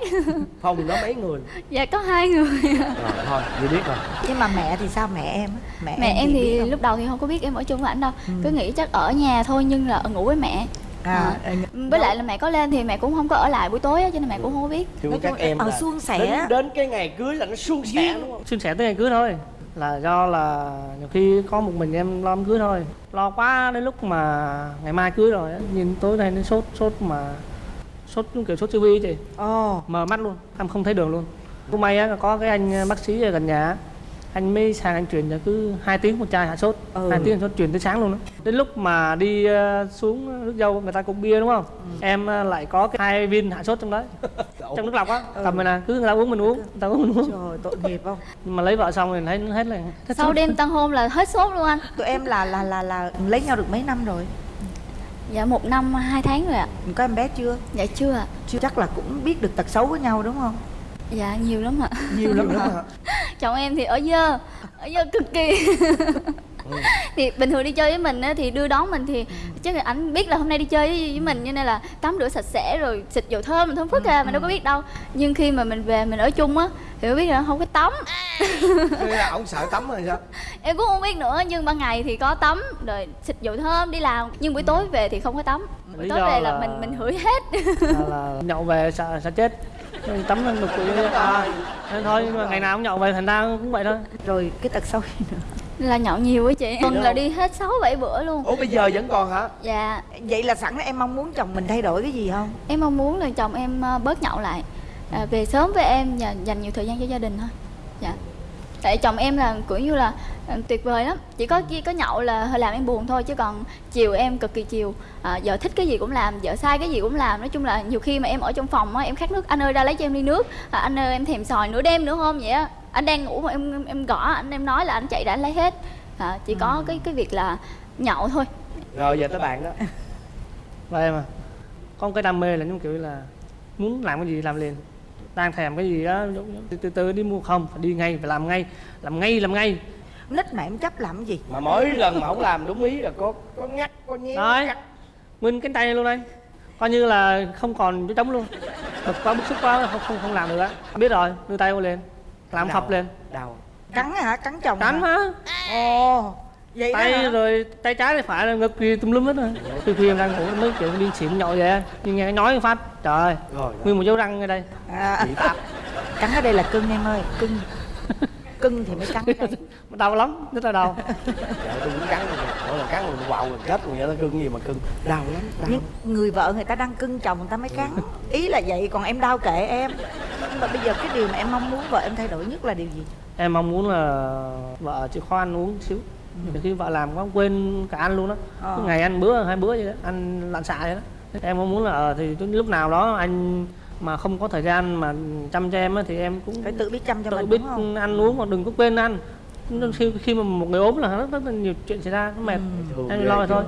Phòng đó mấy người? Dạ có hai người. Rồi thôi vậy biết rồi. Nhưng mà mẹ thì sao mẹ em á? mẹ, mẹ em biết thì lúc đầu thì không có biết em ở chung với ảnh đâu. Ừ. cứ nghĩ chắc ở nhà thôi nhưng là ở ngủ với mẹ. À, với lại là mẹ có lên thì mẹ cũng không có ở lại buổi tối á cho nên mẹ cũng không có biết. Thưa Nói các chung em ở là suôn sẻ. đến, đến cái ngày cưới là nó suôn sẻ đúng không? Xin sẻ tới ngày cưới thôi là do là nhiều khi có một mình em lo đám cưới thôi. Lo quá đến lúc mà ngày mai cưới rồi á, nhìn tối nay nó sốt sốt mà sốt giống kiểu sốt siêu vi chị. Ồ. Mờ mắt luôn em không thấy đường luôn. Cũng may á có cái anh bác sĩ ở gần nhà anh mới sang anh truyền cho cứ hai tiếng một chai hạ sốt. Ừ. hai tiếng sốt truyền tới sáng luôn đó đến lúc mà đi ờ, xuống nước dâu người ta cũng bia đúng không? Em ờ, lại có cái hai viên hạ sốt trong đấy. Trong nước lọc á. Cầm rồi nè cứ người ta uống mình uống người ta uống mình uống. Trời tội nghiệp không? Nhưng mà lấy vợ xong rồi thấy hết là hết sau sốt. đêm tân hôn là hết sốt luôn anh. Tụi em là là là là lấy nhau được mấy năm rồi? Dạ một năm hai tháng rồi ạ. Có em bé chưa? Dạ chưa ạ. Chưa chắc là cũng biết được tật xấu của nhau đúng không dạ nhiều lắm ạ. Nhiều lắm hả? Chồng em thì ở dơ ở dơ cực kỳ. Thì bình thường đi chơi với mình á, thì đưa đón mình thì chắc là ảnh biết là hôm nay đi chơi với, với mình cho nên là tắm rửa sạch sẽ rồi xịt dầu thơm thơm phức à mình đâu có biết đâu. Nhưng khi mà mình về mình ở chung á thì mới biết là không có tắm. Thế là ông sợ tắm rồi sao? Em cũng không biết nữa nhưng ban ngày thì có tắm rồi xịt dầu thơm đi làm. Nhưng buổi tối về thì không có tắm. Buổi tối về là là- mình mình hửi hết. là, là nhậu về sợ sợ chết Nên tắm lên đục quỷ à, nên thôi nhưng mà ngày nào cũng nhậu về thành ra cũng vậy thôi. Rồi cái tật xấu gì nữa? Là nhậu nhiều á chị. Tuần là đi hết 6 7 bữa luôn. Ủa bây giờ vẫn còn hả? Dạ. Vậy là sẵn em mong muốn chồng mình thay đổi cái gì không? Em mong muốn là chồng em ờ, bớt nhậu lại. À, về sớm với em và dành nhiều thời gian cho gia đình thôi. Dạ tại chồng em là kiểu như là ờ, tuyệt vời lắm. Chỉ có có nhậu là hơi làm em buồn thôi chứ còn chiều em cực kỳ chiều. À, vợ thích cái gì cũng làm vợ sai cái gì cũng làm. Nói chung là nhiều khi mà em ở trong phòng á em khát nước anh ơi ra lấy cho em ly nước. À, anh ơi em thèm sòi nửa đêm nữa không? Vậy á. Anh đang ngủ mà em em gõ anh em nói là anh chạy anh lấy hết. À, chỉ có cái cái việc là nhậu thôi. Rồi giờ tới bạn đó. Và em à. Một cái đam mê là giống kiểu là muốn làm cái gì làm liền đang thèm cái gì đó từ, từ từ đi mua không phải đi ngay phải làm ngay làm ngay làm ngay. Nít mà em chấp làm cái gì? Mà mỗi lần mà không làm đúng ý là có có ngắt có nhéo Đấy. nguyên cái tay luôn đây. Coi như là không còn chỗ trống luôn. Bực quá bức xúc quá không không không làm được á. Biết rồi đưa tay vô lên. Làm Đau. phập lên. Đau. Cắn hả? Cắn chồng cắn hả? ồ vậy tay rồi tay trái tay phải là ngực kia tùm lum hết rồi. Khi khi em đang ngủ mới kiểu đi xỉn nhậu vậy nhưng nghe nói một phát trời ơi, rồi nguyên một dấu răng ở đây. À, cắn ở đây là cưng em ơi cưng. Cưng thì mới cắn đau lắm rất là đau. Trời tôi cũng cắn rồi mỗi lần cắn rồi quạo rồi chết vậy nó cưng gì mà cưng. Đau lắm đau nhưng người vợ người ta đang cưng chồng người ta mới cắn. Ý là vậy còn em đau kệ em. Nhưng mà bây giờ cái điều mà em mong muốn vợ em thay đổi nhất là điều gì? Em mong muốn là vợ chịu khó ăn uống xíu Nhiều khi vợ làm quá quên cả ăn luôn đó Ờ. Cứ ngày ăn bữa hai bữa vậy đó ăn lặn xạ vậy đó. Em mong muốn là ờ, thì lúc nào đó anh mà không có thời gian mà chăm cho em á, thì em cũng phải tự biết chăm cho tự mình biết đúng không? ăn uống mà đừng có quên ăn. Nên khi khi mà một người ốm là rất, rất là nhiều chuyện xảy ra nó mệt. Thường em lo thôi.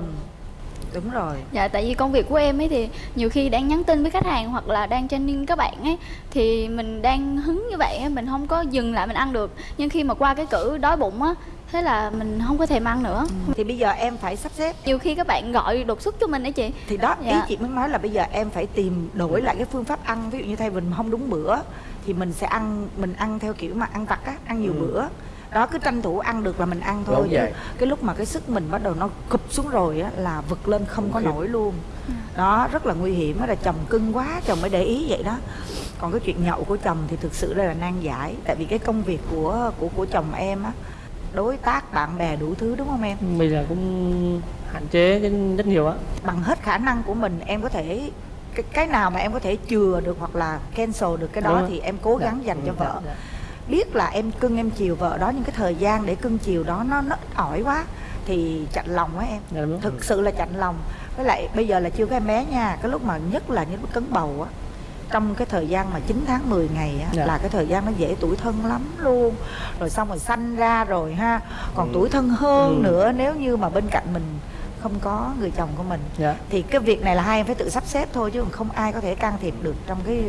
Đúng rồi. Dạ tại vì công việc của em ấy thì nhiều khi đang nhắn tin với khách hàng hoặc là đang training các bạn ấy thì mình đang hứng như vậy á, mình không có dừng lại mình ăn được. Nhưng khi mà qua cái cử đói bụng á thế là mình không có thèm ăn nữa. Thì bây giờ em phải sắp xếp. Nhiều khi các bạn gọi đột xuất cho mình ấy chị. Thì đó ý Dạ. chị muốn nói là bây giờ em phải tìm đổi lại cái phương pháp ăn. Ví dụ như thay vì mình không đúng bữa thì mình sẽ ăn mình ăn theo kiểu mà ăn vặt á ăn nhiều bữa. Đó cứ tranh thủ ăn được là mình ăn thôi. Chứ cái lúc mà cái sức mình bắt đầu nó cụp xuống rồi á là vực lên không có nổi luôn. Đó rất là nguy hiểm đó là chồng cưng quá chồng mới để ý vậy đó. Còn cái chuyện nhậu của chồng thì thực sự đây là nan giải. Tại vì cái công việc của của của chồng em á đối tác bạn bè đủ thứ đúng không em? Bây giờ cũng hạn chế rất nhiều á. Bằng hết khả năng của mình em có thể cái, cái nào mà em có thể chừa được hoặc là cancel được cái đó thì em cố gắng dành cho Dạ, vợ. dạ. biết là em cưng em chiều vợ đó nhưng cái thời gian để cưng chiều đó nó nó ít ỏi quá thì chạnh lòng quá em. Dạ, thực sự là chạnh lòng. Với lại bây giờ là chưa có em bé nha cái lúc mà nhất là những lúc cấn bầu á trong cái thời gian mà 9 tháng 10 ngày á, Dạ. là cái thời gian nó dễ tuổi thân lắm luôn rồi xong rồi sanh ra rồi ha còn Ừ. tuổi thân hơn Ừ. nữa nếu như mà bên cạnh mình không có người chồng của mình dạ thì cái việc này là hai em phải tự sắp xếp thôi chứ không ai có thể can thiệp được trong cái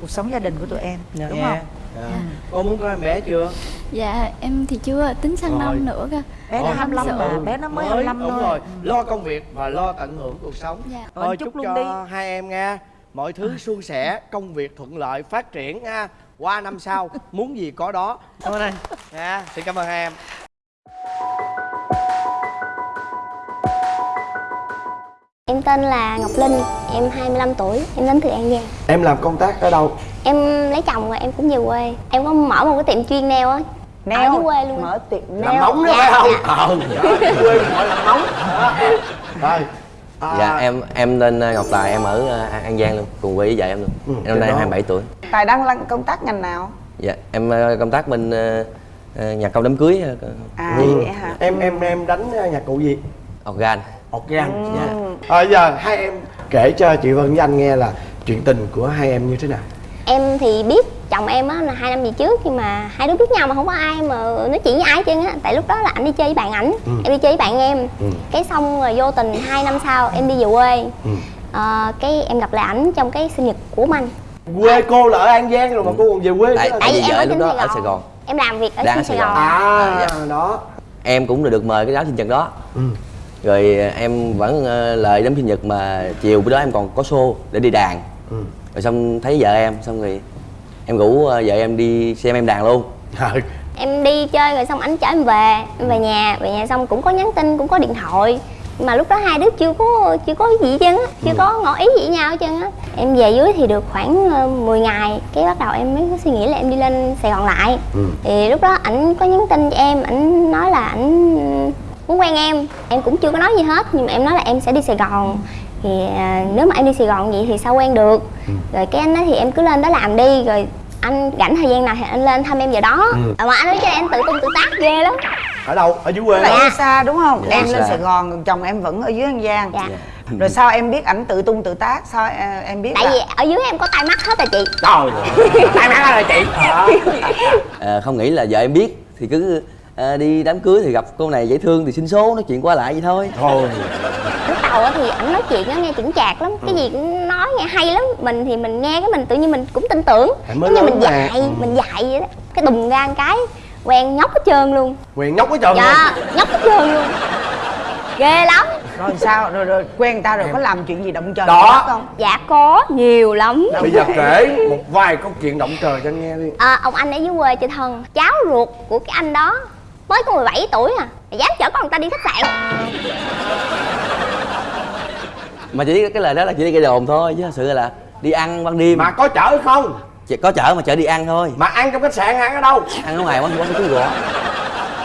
cuộc sống gia đình của tụi em Dạ. đúng Nghe. không Dạ. Cô muốn có em bé chưa? dạ em thì chưa tính sang Rồi. năm nữa cơ bé nó Thôi, 25 mà sợ. bé nó mới 25 đúng thôi rồi lo công việc và lo tận hưởng cuộc sống Dạ. Rồi, thôi chúc chúc luôn cho đi. hai em nha mọi thứ suôn sẻ công việc thuận lợi phát triển nha qua năm sau muốn gì có đó. Cảm ơn anh. Nha xin cảm ơn hai em. Em tên là Ngọc Linh, em 25 tuổi, em đến từ An Giang. Em làm công tác ở đâu? Em lấy chồng rồi em cũng về quê. Em có mở một cái tiệm chuyên nail á. Ở dưới quê luôn mở tiệm làm móng đó phải không? Ờ quê gọi là móng Đó. rồi à, Dạ em em tên uh, Ngọc Tài em ở uh, An Giang luôn cùng quê với vợ em luôn. Ừ, em năm nay đó. 27 tuổi. tài đang làm công tác ngành nào Dạ em uh, công tác bên nhà công đám cưới à ừ. vậy hả em em em đánh nhạc cụ gì organ. organ Dạ. à, giờ hai em kể cho chị Vân với anh nghe là chuyện tình của hai em như thế nào Em thì biết chồng em á là hai năm về trước Nhưng mà hai đứa biết nhau mà không có ai mà nói chuyện với ai hết trơn á Tại lúc đó là anh đi chơi với bạn ảnh Ừ. Em đi chơi với bạn em Ừ. Cái xong rồi vô tình hai năm sau em đi về quê Ừ. Ờ, Cái em gặp lại ảnh trong cái sinh nhật của anh quê cô là ở an giang rồi mà cô còn về quê Tại- tại vì em ở lúc đó Sài ở. Sài Gòn. Em làm việc ở Đang Sài Gòn à dạ. đó Em cũng được được mời cái đám sinh nhật đó. ừ. Rồi em vẫn uh, lời đám sinh nhật mà chiều bữa đó em còn có show để đi đàn. Ừ. Rồi xong thấy vợ em xong rồi em rủ uh, vợ em đi xem em đàn luôn. Ừ. em đi chơi rồi xong ảnh chở em về em về nhà về nhà xong cũng có nhắn tin cũng có điện thoại nhưng mà lúc đó hai đứa chưa có chưa có gì hết trơn á chưa có ngỏ ý gì với nhau hết trơn á em về dưới thì được khoảng ờ, 10 ngày cái bắt đầu em mới có suy nghĩ là em đi lên sài gòn lại Ừ. thì lúc đó ảnh có nhắn tin cho em ảnh nói là ảnh muốn quen em em cũng chưa có nói gì hết nhưng mà em nói là em sẽ đi sài gòn thì à, nếu mà em đi sài gòn vậy thì sao quen được? Rồi cái anh nói thì em cứ lên đó làm đi rồi anh rảnh thời gian nào thì anh lên thăm em giờ đó. Ừ. à, mà anh nói cho em tự tung tự tác ghê lắm. Ở đâu? Ở dưới quê. Đi xa đúng không? Dạ, em lên xa. sài gòn còn chồng em vẫn ở dưới an giang. Dạ. Rồi sao em biết ảnh tự tung tự tác? Sao ờ, em biết tại là vì ở dưới em có tai mắt hết rồi chị. Trời tai má rồi chị. Ờ, không nghĩ là vợ em biết thì cứ uh, đi đám cưới thì gặp cô này dễ thương thì xin số nói chuyện qua lại vậy thôi. thôi đầu á thì ảnh nói chuyện nó nghe chững chạc lắm cái gì cũng nói nghe hay lắm. Mình thì mình nghe cái mình tự nhiên mình cũng tin tưởng. Giống như mình mà. dạy Ừ. mình dạy vậy đó. Cái đùng ra một cái quen nhóc hết trơn luôn. Quyền nhóc cái trơn dạ nhóc hết trơn luôn. Ghê lắm. Rồi sao? Rồi, rồi quen người ta rồi có làm chuyện gì động trời Đó. không? Dạ có nhiều lắm. Bây giờ kể một vài câu chuyện động trời cho anh nghe đi. À, ông anh ở dưới quê chơi thân. Cháu ruột của cái anh đó mới có 17 tuổi à. Mà dám chở con người ta đi khách sạn Mà chỉ cái lời đó là chỉ đi gây đồn thôi chứ thật sự là đi ăn ban đêm. mà có chở không Chỉ có chở mà chở đi ăn thôi. mà ăn trong khách sạn ăn ở đâu Ăn ở ngoài quán quán chú gõ.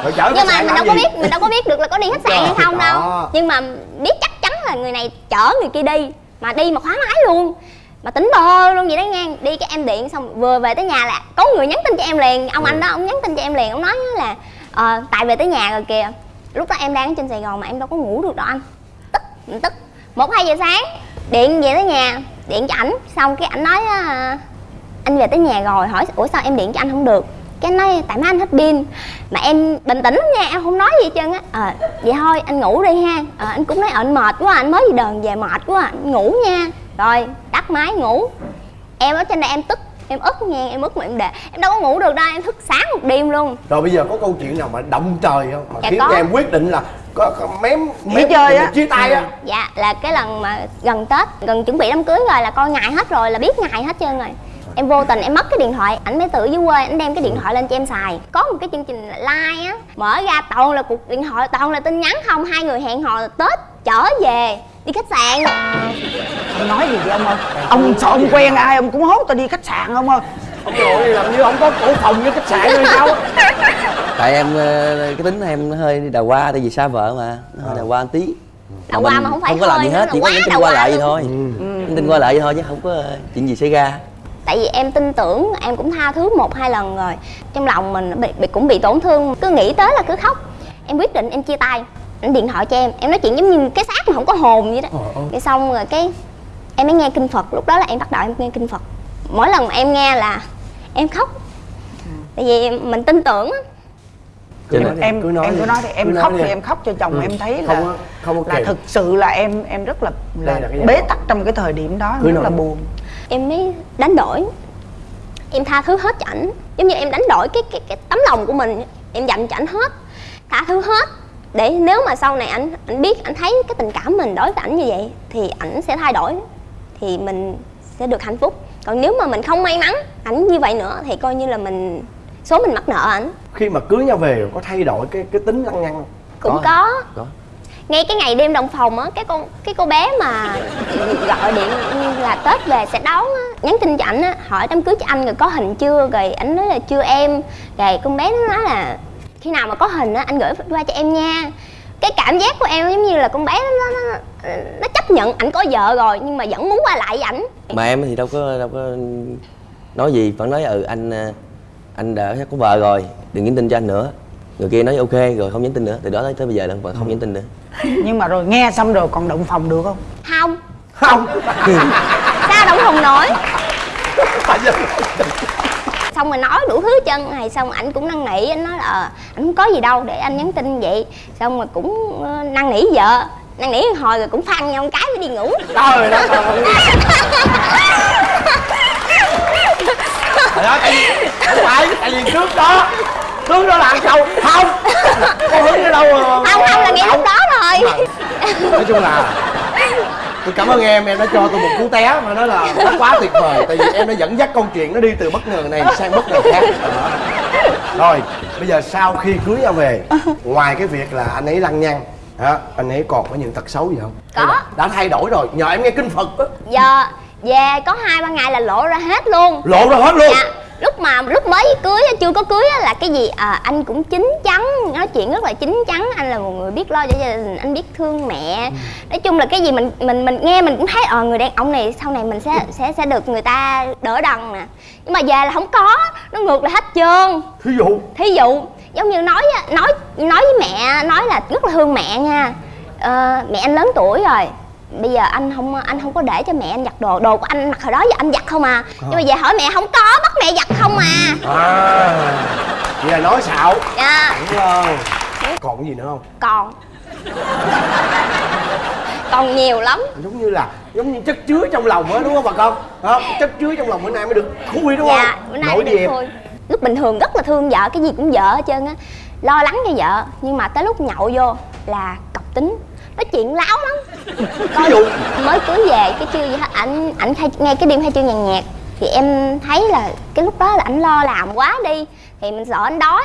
rồi chở nhưng mà mình đâu có gì? biết mình đâu có biết được là có đi khách sạn hay không đâu Đó. nhưng mà biết chắc chắn là người này chở người kia đi mà đi mà khóa máy luôn mà tính bơ luôn vậy đó nha đi cái em điện xong vừa về tới nhà là có người nhắn tin cho em liền ông anh đó ông nhắn tin cho em liền ông nói là ờ, tại về tới nhà rồi kìa lúc đó em đang ở trên sài gòn mà em đâu có ngủ được đâu anh tức mình tức một hai giờ sáng điện về tới nhà điện cho ảnh. Xong cái ảnh nói ờ, anh về tới nhà rồi hỏi ủa sao em điện cho anh không được? Cái nói tại má anh hết pin mà em bình tĩnh nha em không nói gì hết trơn á. Ờ vậy thôi anh ngủ đi ha. Ờ, anh cũng nói ờ, anh mệt quá anh mới đi đờn về mệt quá anh ngủ nha. Rồi tắt máy ngủ. Em ở trên đây em tức em ức nha em ức mà em để em đâu có ngủ được đâu em thức sáng một đêm luôn. Rồi bây giờ có câu chuyện nào mà động trời không? Mà Dạ khiến có. cho em quyết định là có, có mém mém chơi á. chia tay á. Dạ là cái lần mà gần tết gần chuẩn bị đám cưới rồi là coi ngày hết rồi là biết ngày hết trơn rồi. Em vô tình em mất cái điện thoại ảnh mới tự dưới quê ảnh đem cái điện thoại lên cho em xài. Có một cái chương trình like á mở ra toàn là cuộc điện thoại toàn là tin nhắn không hai người hẹn hò tết trở về đi khách sạn. Ông nói gì vậy ông ơi? Ông sao ông quen ai ông cũng hốt tao đi khách sạn không ơi. Ông nội làm như ông có cổ phòng với khách sạn rồi sao? Tại em ờ, cái tính em hơi đào hoa tại vì xa vợ mà nó hơi đào hoa một tí. Đào hoa mà không phải không có làm gì hết chỉ có quá nhắn tin qua lại vậy thôi. Nhắn tin qua lại vậy thôi chứ không có ờ, chuyện gì xảy ra. Tại vì em tin tưởng em cũng tha thứ một hai lần rồi. Trong lòng mình bị, bị cũng bị tổn thương. Cứ nghĩ tới là cứ khóc. Em quyết định em chia tay anh điện thoại cho em em nói chuyện giống như cái xác mà không có hồn vậy đó. Cái xong rồi cái em mới nghe kinh phật lúc đó là em bắt đầu em nghe kinh phật. Mỗi lần mà em nghe là em khóc. Tại vì mình tin tưởng á. Cho em em cứ nói em cứ nói thì em Cứ nói khóc đi. thì em. khóc cho chồng Ừ. em thấy Không là có- không có là thực sự là em em rất là là bế tắc trong cái thời điểm đó Cứ rất nói. là buồn. Em mới đánh đổi. Em tha thứ hết cho ảnh. Giống như em đánh đổi cái cái cái tấm lòng của mình. Em dành cho ảnh hết. Tha thứ hết để nếu mà sau này ảnh ảnh biết ảnh thấy cái tình cảm mình đối với ảnh như vậy thì ảnh sẽ thay đổi thì mình sẽ được hạnh phúc. Còn nếu mà mình không may mắn ảnh như vậy nữa thì coi như là mình số mình mắc nợ ảnh. Khi mà cưới nhau về có thay đổi cái cái tính lăng nhăng không? cũng Có. có, có. Ngay cái ngày đêm đồng phòng á cái con cái cô bé mà gọi điện là tết về sẽ đón á nhắn tin cho ảnh á hỏi đám cưới cho anh rồi có hình chưa rồi ảnh nói là chưa em. Rồi con bé nó nói là khi nào mà có hình á anh gửi qua cho em nha. Cái cảm giác của em giống như là con bé nó nó, nó, nó chấp nhận ảnh có vợ rồi nhưng mà vẫn muốn qua lại với ảnh. Mà em thì đâu có đâu có nói gì vẫn nói ừ anh ờ, anh đã có vợ rồi đừng nhắn tin cho anh nữa. Người kia nói ok rồi không nhắn tin nữa. Từ đó tới, tới bây giờ là vẫn không nhắn tin nữa. Nhưng mà rồi nghe xong rồi còn động phòng được không? Không. Không. Sao đâu không nổi xong rồi nói đủ thứ chân này xong ảnh cũng năn nỉ anh nói là ờ, ảnh không có gì đâu để anh nhắn tin vậy. Xong rồi cũng ờ, năn nỉ vợ năn nỉ hồi rồi cũng phan nhau một cái mới đi ngủ. Trời đất ơi, tại vì không phải tại vì trước đó trước đó là câu không có hứng ở đâu mà không không là ngay lúc đó rồi. Nói chung là tôi cảm ơn em em đã cho tôi một cú té mà nói là nó quá tuyệt vời. Tại vì em đã dẫn dắt câu chuyện nó đi từ bất ngờ này sang bất ngờ khác. Đó. rồi bây giờ sau khi cưới nhau về ngoài cái việc là anh ấy lăng nhăng hả anh ấy còn có những tật xấu gì không? Có. Đã thay đổi rồi nhờ em nghe kinh phật á. Giờ về có hai ba ngày là lộ ra hết luôn. Lộ ra hết luôn? Dạ lúc mà lúc mới cưới chưa có cưới á, là cái gì? À, anh cũng chín chắn nói chuyện rất là chín chắn. Anh là một người biết lo cho gia đình anh biết thương mẹ. Nói chung là cái gì mình mình mình nghe mình cũng thấy ờ người đàn ông này sau này mình sẽ sẽ sẽ được người ta đỡ đần nè. Nhưng mà về là không có nó ngược lại hết trơn. Thí dụ? Thí dụ giống như nói á, nói nói với mẹ nói là rất là thương mẹ nha. Ờ, mẹ anh lớn tuổi rồi bây giờ anh không anh không có để cho mẹ anh giặt đồ đồ của anh mặc hồi đó giờ anh giặt không à. Nhưng mà về hỏi mẹ không có bắt mẹ giặt không à. À vậy là nói xạo. Dạ. Đúng không còn cái gì nữa không? Còn. Còn nhiều lắm. Giống như là giống như chất chứa trong lòng á đúng không bà con? Không chất chứa trong lòng bữa nay mới được khui đúng dạ không? bữa nay nổi mới được lúc bình thường rất là thương vợ cái gì cũng vợ hết trơn á. Lo lắng cho vợ nhưng mà tới lúc nhậu vô là cọc tính nói chuyện láo lắm. Coi dụ? mới cưới về cái chưa gì hết ảnh ảnh khai ngay cái đêm khai trương nhàn nhạc thì em thấy là cái lúc đó là ảnh lo làm quá đi thì mình sợ anh đói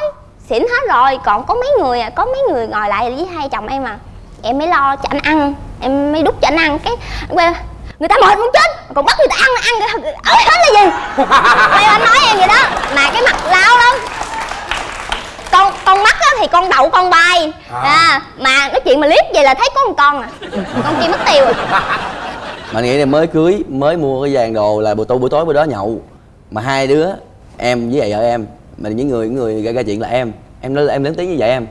xỉn hết rồi còn có mấy người à có mấy người ngồi lại với hai chồng em à. Em mới lo cho anh ăn em mới đút cho anh ăn cái anh quay người ta mệt muốn chết còn bắt người ta ăn ăn ở hết là gì? Quay anh nói em vậy đó mà cái mặt lao lắm con con mắt á thì con đậu con bay. À. à. mà nói chuyện mà liếc vậy là thấy có một con à. Con kia mất tiêu rồi. Mà nghĩ là mới cưới mới mua cái vàng đồ là buổi tối buổi tối bữa đó nhậu. Mà hai đứa em với vợ em mà những người những người gây ra chuyện là em. Em lớn em lớn tiếng như vậy em.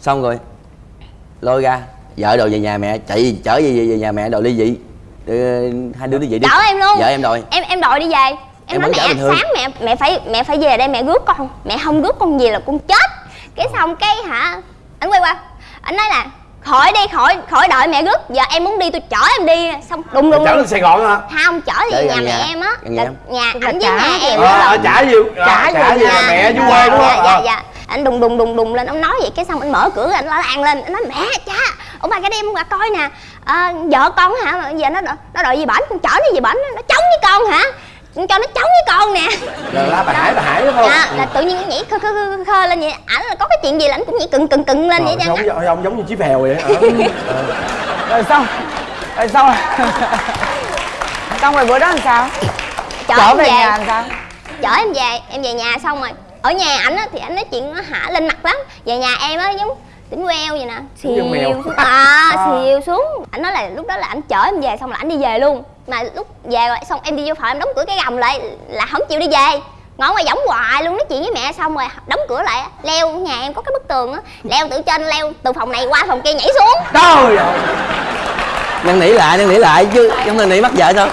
Xong rồi lôi ra vợ đồ về nhà mẹ chạy chở về, về, về nhà mẹ đồ ly dị. Ờ, hai đứa ly dị đi. Chở em luôn. Vợ em đòi. Em em đòi đi về. Em, Em nói mẹ sáng mẹ mẹ phải mẹ phải về đây mẹ rước con. Mẹ không rước con về là con chết cái xong cái hả? Anh quay qua. Anh nói là khỏi đi khỏi khỏi đợi mẹ rước giờ em muốn đi tôi chở em đi. Xong đùng đùng chở đùng. lên sài gòn hả? Không chở về nhà gần mẹ nhà. em á. Nhà nhà ảnh với nhà em á. Trả gì Trả trả, về về nhà. nhà mẹ dưới dạ, quê đúng dạ, không? dạ Ờ. dạ. Anh đùng đùng đùng đùng lên ông nói vậy. Cái xong anh mở cửa anh la làng lên. Anh nói mẹ cha ông bà cái đêm qua coi nè. À, vợ con hả? Giờ nó nó đòi gì bển con chở nó gì bển nó chống với con hả cho nó chống với con nè. Là bà hải bà hải đúng không? Dạ là tự nhiên nhảy khơ khơ khơ, khơ lên vậy. Ảnh là có cái chuyện gì là ảnh cũng nhảy cừng cừng cừng lên vậy Rồi, sao ông, ông giống như chí phèo vậy hả rồi xong rồi xong xong rồi bữa đó làm sao? Chở em về về. nhà làm sao? Chở em về em về nhà xong rồi. Ở nhà ảnh á thì ảnh nói chuyện nó hả lên mặt lắm. Về nhà em á giống tỉnh queo vậy nè. Giống xìu xuống. À. xìu xuống. Ảnh nói là lúc đó là ảnh chở em về xong là ảnh đi về luôn mà lúc về rồi xong em đi vô phòng em đóng cửa cái gầm lại là không chịu đi về. Ngồi ngoài võng hoài luôn nói chuyện với mẹ xong rồi đóng cửa lại leo nhà em có cái bức tường á leo từ trên leo từ phòng này qua phòng kia nhảy xuống. Trời ơi. Năn nỉ lại năn nỉ lại chứ trong năn nỉ mắc vợ sao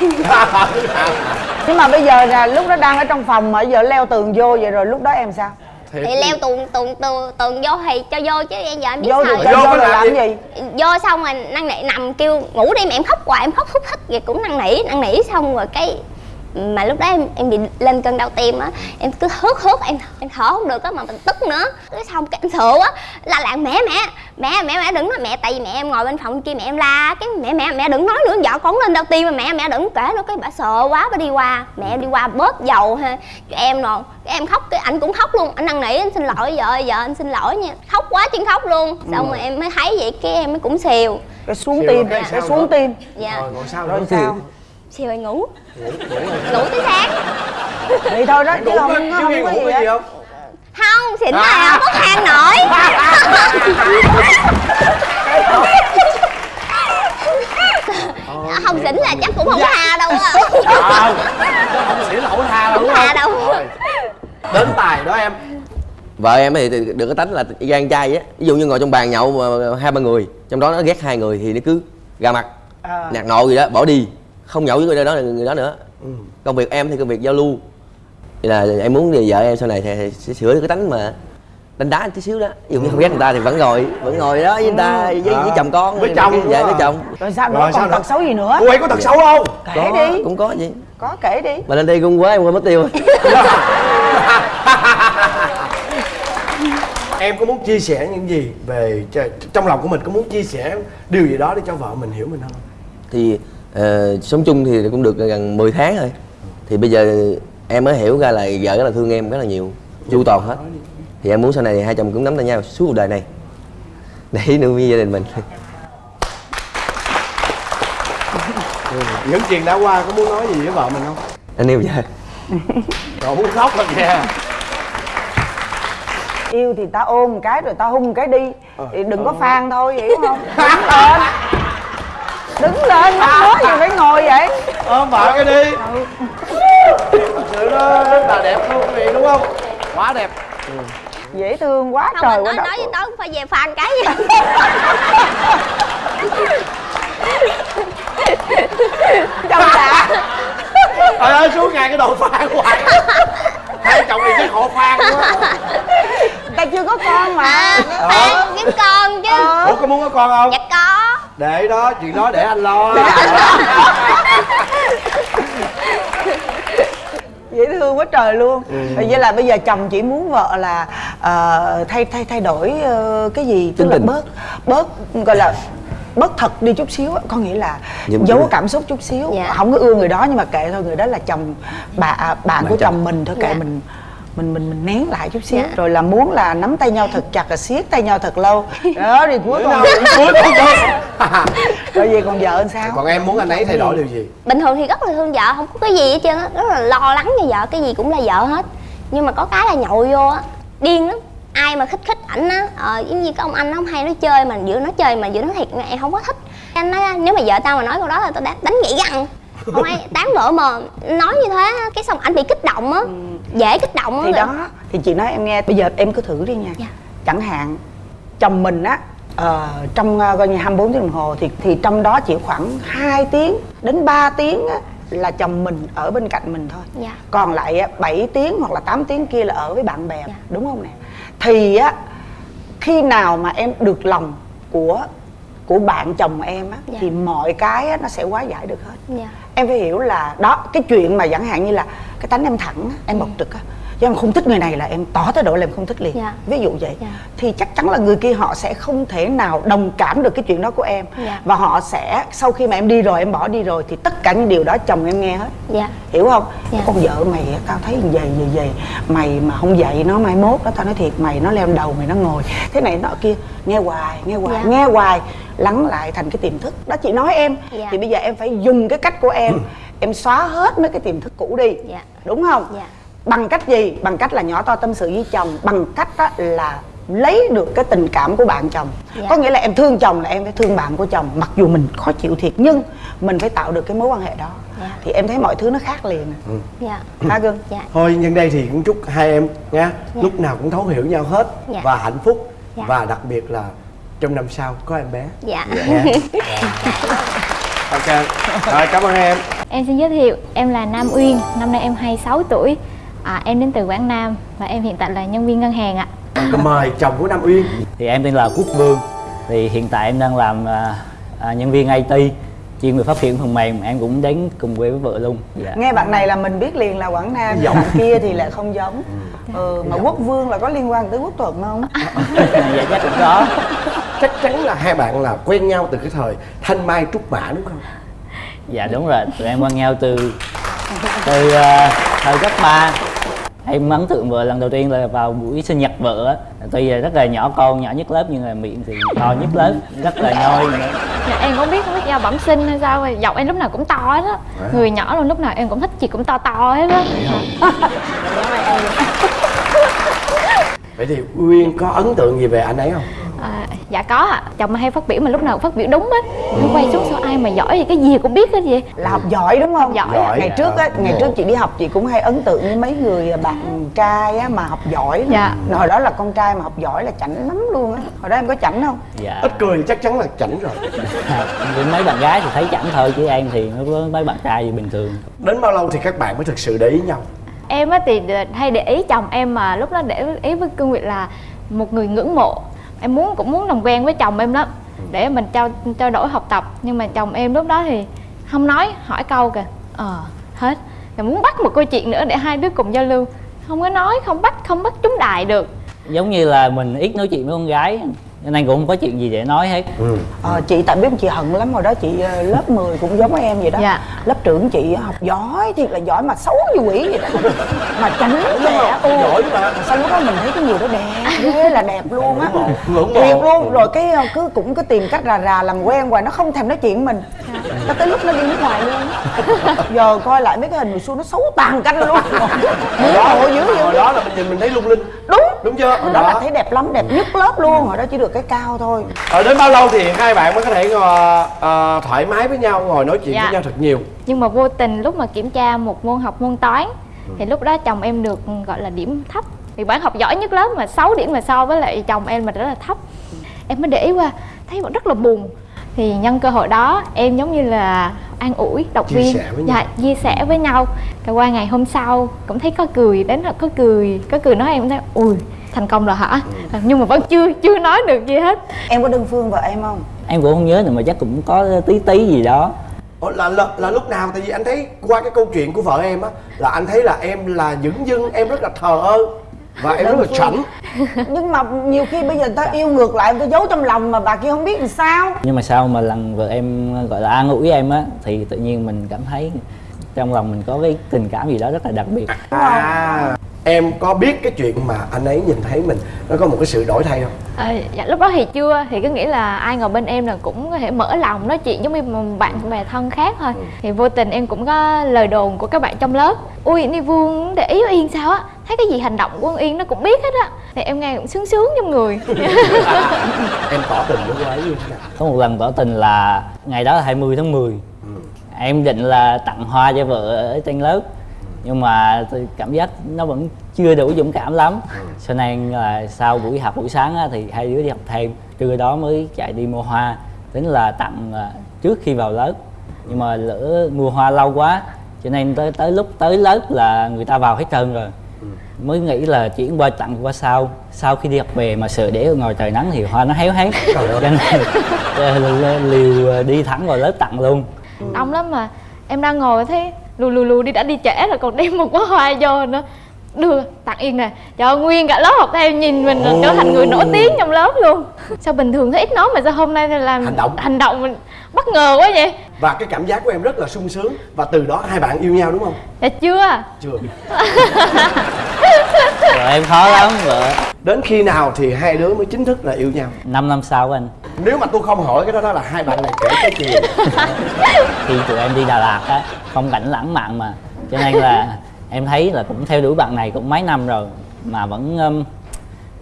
nhưng mà bây giờ là lúc đó đang ở trong phòng mà giờ leo tường vô vậy rồi lúc đó em sao Thiệt thì leo tường tường tường tường vô thì cho vô chứ em giờ em biết vô sao Vô vô làm làm gì? gì? Vô xong rồi năn nỉ nằm kêu ngủ đi mà em khóc hoài em khóc thúc thích vậy cũng năn nỉ năn nỉ xong rồi cái mà lúc đó em em bị lên cơn đau tim á em cứ hớt hớt em em thở không được á mà mình tức nữa. Cái xong cái em sợ á la làng mẹ mẹ mẹ mẹ mẹ đừng nói mẹ tại vì mẹ em ngồi bên phòng kia mẹ em la cái mẹ mẹ mẹ đừng nói nữa vợ con lên đau tim mà mẹ mẹ đừng kể nữa cái bà sợ quá bà đi qua. Mẹ em đi qua bớt dầu ha cho em rồi cái em khóc cái anh cũng khóc luôn. Anh năn nỉ anh xin lỗi vợ ơi, vợ anh xin lỗi nha. Khóc quá chân khóc luôn. Xong rồi. em mới thấy vậy cái em mới cũng xìu. Cái xuống tim sao xuống tim. Dạ. Rồi còn sao rồi nữa? sao xìu rồi ngủ ngủ tới sáng thì thôi đó chứ ngủ không có không ngủ gì không? Không xỉn À. là không có than nổi. Không xỉn là chắc cũng không có tha đâu á. Không không xỉn là không có tha đâu đúng không? Đâu. Đến tài đó em. Vợ em thì thì được cái tánh là gan chay á. Ví dụ như ngồi trong bàn nhậu mà hai ba người trong đó nó ghét hai người thì nó cứ ra mặt. À. nạt nộ gì đó bỏ đi không nhậu với người đó người đó nữa. Ừ. công việc em thì công việc giao lưu. Vậy là em muốn thì vợ em sau này thì, thì sẽ sửa được cái tánh mà đánh đá tí xíu đó. Ví dụ như không ghét người ta thì vẫn ngồi vẫn ngồi đó với người ta với, với À. chồng con Với chồng đúng với chồng. Rồi sao nữa Rồi sao còn tật xấu gì nữa? Cô ấy có tật xấu không? Kể có, đi. Cũng có gì có kể đi. Mà lên đây cũng quá em quên mất tiêu. Em có muốn chia sẻ những gì về trong lòng của mình? Có muốn chia sẻ điều gì đó để cho vợ mình hiểu mình không? Thì ờ, sống chung thì cũng được gần 10 tháng rồi. Thì bây giờ em mới hiểu ra là vợ rất là thương em rất là nhiều chu toàn hết. Thì em muốn sau này hai chồng cũng nắm tay nhau suốt cuộc đời này. Để nuôi gia đình mình. Những chuyện đã qua có muốn nói gì với vợ mình không? Anh yêu vợ. Rồi muốn khóc rồi kìa yêu thì ta ôm một cái rồi ta hung một cái đi. Ờ. thì đừng có phan thôi hiểu không? Đứng lên đứng lên mắc mớ gì phải ngồi vậy. Ôm vợ cái đi. Thật sự nó rất là đẹp luôn quý vị đúng không? Quá đẹp. Dễ thương quá không trời quá nói nói với tớ cũng phải về phan cái. Gì trong đã trời ơi suốt ngày cái đồ phan hoài hai chồng này chắc họ phan quá. Ta chưa có con mà. À phan kiếm con chứ. Ủa có muốn có con không? Dạ có. Để đó chuyện đó để anh lo. Dễ thương quá trời luôn. Ừ. vậy là bây giờ chồng chỉ muốn vợ là ờ, thay thay thay đổi ờ, cái gì? Tức Tính là bớt bớt gọi là bớt thật đi chút xíu á. có nghĩa là Những giấu cái- cảm xúc chút xíu Dạ. không có ưa người đó nhưng mà kệ thôi người đó là chồng bà à, bạn của chồng. chồng mình thôi kệ Dạ. mình mình mình mình nén lại chút xíu. Dạ. rồi là muốn là nắm tay nhau thật chặt và siết tay nhau thật lâu. Đó thì cuối cùng cuối cùng thôi. Rồi về còn vợ sao? Còn em muốn anh ấy thay đổi điều gì? Bình thường thì rất là thương vợ không có cái gì hết trơn á. Rất là lo lắng cho vợ cái gì cũng là vợ hết. Nhưng mà có cái là nhậu vô á. Điên lắm ai mà khích khích ảnh á ờ giống như cái ông anh nó không hay nói chơi mà vừa nói chơi mà vừa nói thiệt em không có thích. Anh nói nếu mà vợ tao mà nói câu đó là tao đánh, đánh gãy răng không ai tán vợ mà nói như thế cái xong anh bị kích động á dễ kích động á thì đó thì chị nói em nghe bây giờ em cứ thử đi nha. Dạ. chẳng hạn chồng mình á ờ, trong ờ, coi như 24 tiếng đồng hồ thì thì trong đó chỉ khoảng 2 tiếng đến 3 tiếng á, là chồng mình ở bên cạnh mình thôi. Dạ. còn lại á, 7 tiếng hoặc là 8 tiếng kia là ở với bạn bè Dạ. đúng không nè thì á khi nào mà em được lòng của của bạn chồng em á Dạ. thì mọi cái á, nó sẽ hóa giải được hết. Dạ. Em phải hiểu là đó cái chuyện mà chẳng hạn như là cái tánh em thẳng á, em bộc trực á chứ em không thích người này là em tỏ thái độ là em không thích liền Dạ. ví dụ vậy Dạ. thì chắc chắn là người kia họ sẽ không thể nào đồng cảm được cái chuyện đó của em Dạ. và họ sẽ sau khi mà em đi rồi em bỏ đi rồi thì tất cả những điều đó chồng em nghe hết dạ hiểu không Dạ. con vợ mày tao thấy vậy như vậy mày mà không dạy nó mai mốt đó tao nói thiệt mày nó leo đầu mày nó ngồi thế này nọ kia nghe hoài nghe hoài Dạ. nghe hoài lắng lại thành cái tiềm thức đó chị nói em Dạ. thì bây giờ em phải dùng cái cách của em em xóa hết mấy cái tiềm thức cũ đi Dạ. đúng không Dạ. Bằng cách gì? Bằng cách là nhỏ to tâm sự với chồng. Bằng cách đó là lấy được cái tình cảm của bạn chồng. Dạ. có nghĩa là em thương chồng là em phải thương bạn của chồng mặc dù mình khó chịu thiệt nhưng mình phải tạo được cái mối quan hệ đó. Dạ. thì em thấy mọi thứ nó khác liền. Dạ. Ha gương? Dạ. Thôi nhân đây thì cũng chúc hai em nha. Lúc nào cũng thấu hiểu nhau hết Dạ. và hạnh phúc. Dạ. và đặc biệt là trong năm sau có em bé. Dạ. Nha ok. Rồi cảm ơn hai em. Em xin giới thiệu, em là Nam Uyên, năm nay em 26 tuổi à, Em đến từ Quảng Nam và em hiện tại là nhân viên ngân hàng ạ. Còn mời chồng của Nam Uyên. Thì em tên là Quốc Vương. Thì hiện tại em đang làm à, à, nhân viên IT chuyên về phát triển phần mềm. Em cũng đến cùng quê với vợ luôn. Dạ. nghe bạn này là mình biết liền là quảng nam Giọng. bạn kia thì lại không giống. Ừ, mà quốc vương là có liên quan tới quốc thuận không? Dạ chắc cũng có. Chắc chắn là hai bạn là quen nhau từ cái thời thanh mai trúc mã đúng không? Dạ đúng rồi. Tụi em quen nhau từ từ à, thời cấp 3 em ấn tượng vợ lần đầu tiên là vào buổi sinh nhật vợ á. Tuy là rất là nhỏ con nhỏ nhất lớp nhưng mà miệng thì to nhất lớp rất là nhoi nữa. dạ, Em không biết không biết do bẩm sinh hay sao Giọng em lúc nào cũng to hết á. Người nhỏ luôn lúc nào em cũng thích chị cũng to to hết á. Vậy thì Uyên có ấn tượng gì về anh ấy không à, Dạ có ạ, chồng hay phát biểu mà lúc nào cũng phát biểu đúng hết Nó quay xuống sao ai mà giỏi thì cái gì cũng biết hết vậy là học giỏi đúng không Giỏi. Giỏi. ngày trước á Dạ. ngày trước chị đi học chị cũng hay ấn tượng với mấy người bạn trai á mà học giỏi. Dạ. hồi đó là con trai mà học giỏi là chảnh lắm luôn á hồi đó em có chảnh không dạ ít cười chắc chắn là chảnh rồi với mấy bạn gái thì thấy chẳng thôi chứ em thì mấy bạn trai thì bình thường đến bao lâu thì các bạn mới thực sự để ý nhau Em á thì hay để ý chồng em mà lúc đó để ý với cương vị là một người ngưỡng mộ Em muốn cũng muốn làm quen với chồng em lắm Để mình trao trao đổi học tập. Nhưng mà chồng em lúc đó thì không nói, hỏi câu kìa. Ờ, hết. Rồi muốn bắt một câu chuyện nữa để hai đứa cùng giao lưu. Không có nói, không bắt, không bắt trúng đài được. Giống như là mình ít nói chuyện với con gái cho nên cũng không có chuyện gì để nói hết. Ừ. Ờ, chị tại biết chị hận lắm hồi đó chị ờ, lớp 10 cũng giống em vậy đó. Dạ. lớp trưởng chị học giỏi thiệt là giỏi mà xấu như quỷ vậy đó. Mà chảnh lẽ ô giỏi mà sao lúc đó mình thấy cái người đó đẹp ghê là đẹp luôn á. Mộ luôn rồi cái ờ, cứ cũng cứ tìm cách rà rà làm quen hoài nó không thèm nói chuyện mình. Nó tới lúc nó đi nước ngoài luôn á. giờ coi lại mấy cái hình hồi xưa nó xấu tàn canh luôn. Hồi đó hồi đó là mình nhìn mình thấy lung linh. Đúng. Đúng chưa? Hồi đó là thấy đẹp lắm đẹp nhất lớp luôn. Hồi đó chỉ được cái cao thôi. Ở đến bao lâu thì hai bạn mới có thể ngồi ờ, thoải mái với nhau ngồi nói chuyện Dạ. với nhau thật nhiều? Nhưng mà vô tình lúc mà kiểm tra một môn học môn toán Thì lúc đó chồng em được gọi là điểm thấp. Vì bạn học giỏi nhất lớp mà 6 điểm mà so với lại chồng em mà rất là thấp. Em mới để ý qua, thấy bạn rất là buồn Thì nhân cơ hội đó em giống như là an ủi, động Chia viên. sẻ với nhau. dạ, chia sẻ với nhau. Rồi qua ngày hôm sau cũng thấy có cười, đến là có cười Có cười nói em cũng thấy, ui thành công rồi hả? Nhưng mà vẫn chưa chưa nói được gì hết. Em có đơn phương vợ em không? Em cũng không nhớ nữa mà chắc cũng có tí tí gì đó. Ủa, là, là là lúc nào? Tại vì anh thấy qua cái câu chuyện của vợ em á là anh thấy là em là dửng dưng em rất là thờ ơ và em rất là chảnh. Nhưng mà nhiều khi bây giờ ta yêu ngược lại ta giấu trong lòng mà bà kia không biết làm sao. Nhưng mà sau mà lần vợ em gọi là an ủi em á thì tự nhiên mình cảm thấy trong lòng mình có cái tình cảm gì đó rất là đặc biệt. À em có biết cái chuyện mà anh ấy nhìn thấy mình nó có một cái sự đổi thay không? À, dạ, lúc đó thì chưa thì cứ nghĩ là ai ngồi bên em là cũng có thể mở lòng nói chuyện giống như một bạn bè thân khác thôi. Thì vô tình em cũng có lời đồn của các bạn trong lớp. Ui ni vương để ý với yên sao á thấy cái gì hành động của con yên nó cũng biết hết á. Thì em nghe cũng sướng sướng trong người. Em tỏ tình với cô ấy như thế nào? Có một lần tỏ tình là ngày đó là 20 tháng 10 em định là tặng hoa cho vợ ở trên lớp nhưng mà tôi cảm giác nó vẫn chưa đủ dũng cảm lắm. Cho nên là sau buổi học buổi sáng á, thì hai đứa đi học thêm. Trưa đó mới chạy đi mua hoa. Tính là tặng à, trước khi vào lớp. Nhưng mà lỡ mua hoa lâu quá cho nên tới tới lúc tới lớp là người ta vào hết trơn rồi mới nghĩ là chuyển qua tặng qua sau. Sau khi đi học về mà sợ để ở ngoài trời nắng thì hoa nó héo hết cho nên ờ, liều đi thẳng vào lớp tặng luôn. Đông lắm mà. Em đang ngồi thấy lù lù lù đi đã đi trễ rồi còn đem một bó hoa vô nữa. Đưa tặng yên nè. Cho nguyên cả lớp học theo nhìn mình là trở thành người nổi tiếng trong lớp luôn. Sao bình thường thấy ít nói mà sao hôm nay làm Hành động. hành động mình bất ngờ quá vậy. Và cái cảm giác của em rất là sung sướng. Và từ đó hai bạn yêu nhau đúng không? Dạ chưa. Chưa. Vợ em khó lắm vợ đến khi nào thì hai đứa mới chính thức là yêu nhau? 5 năm sau anh. Nếu mà tôi không hỏi cái đó đó là hai bạn này kể cái chuyện khi tụi em đi Đà Lạt á phong cảnh lãng mạn mà. Cho nên là em thấy là cũng theo đuổi bạn này cũng mấy năm rồi mà vẫn um,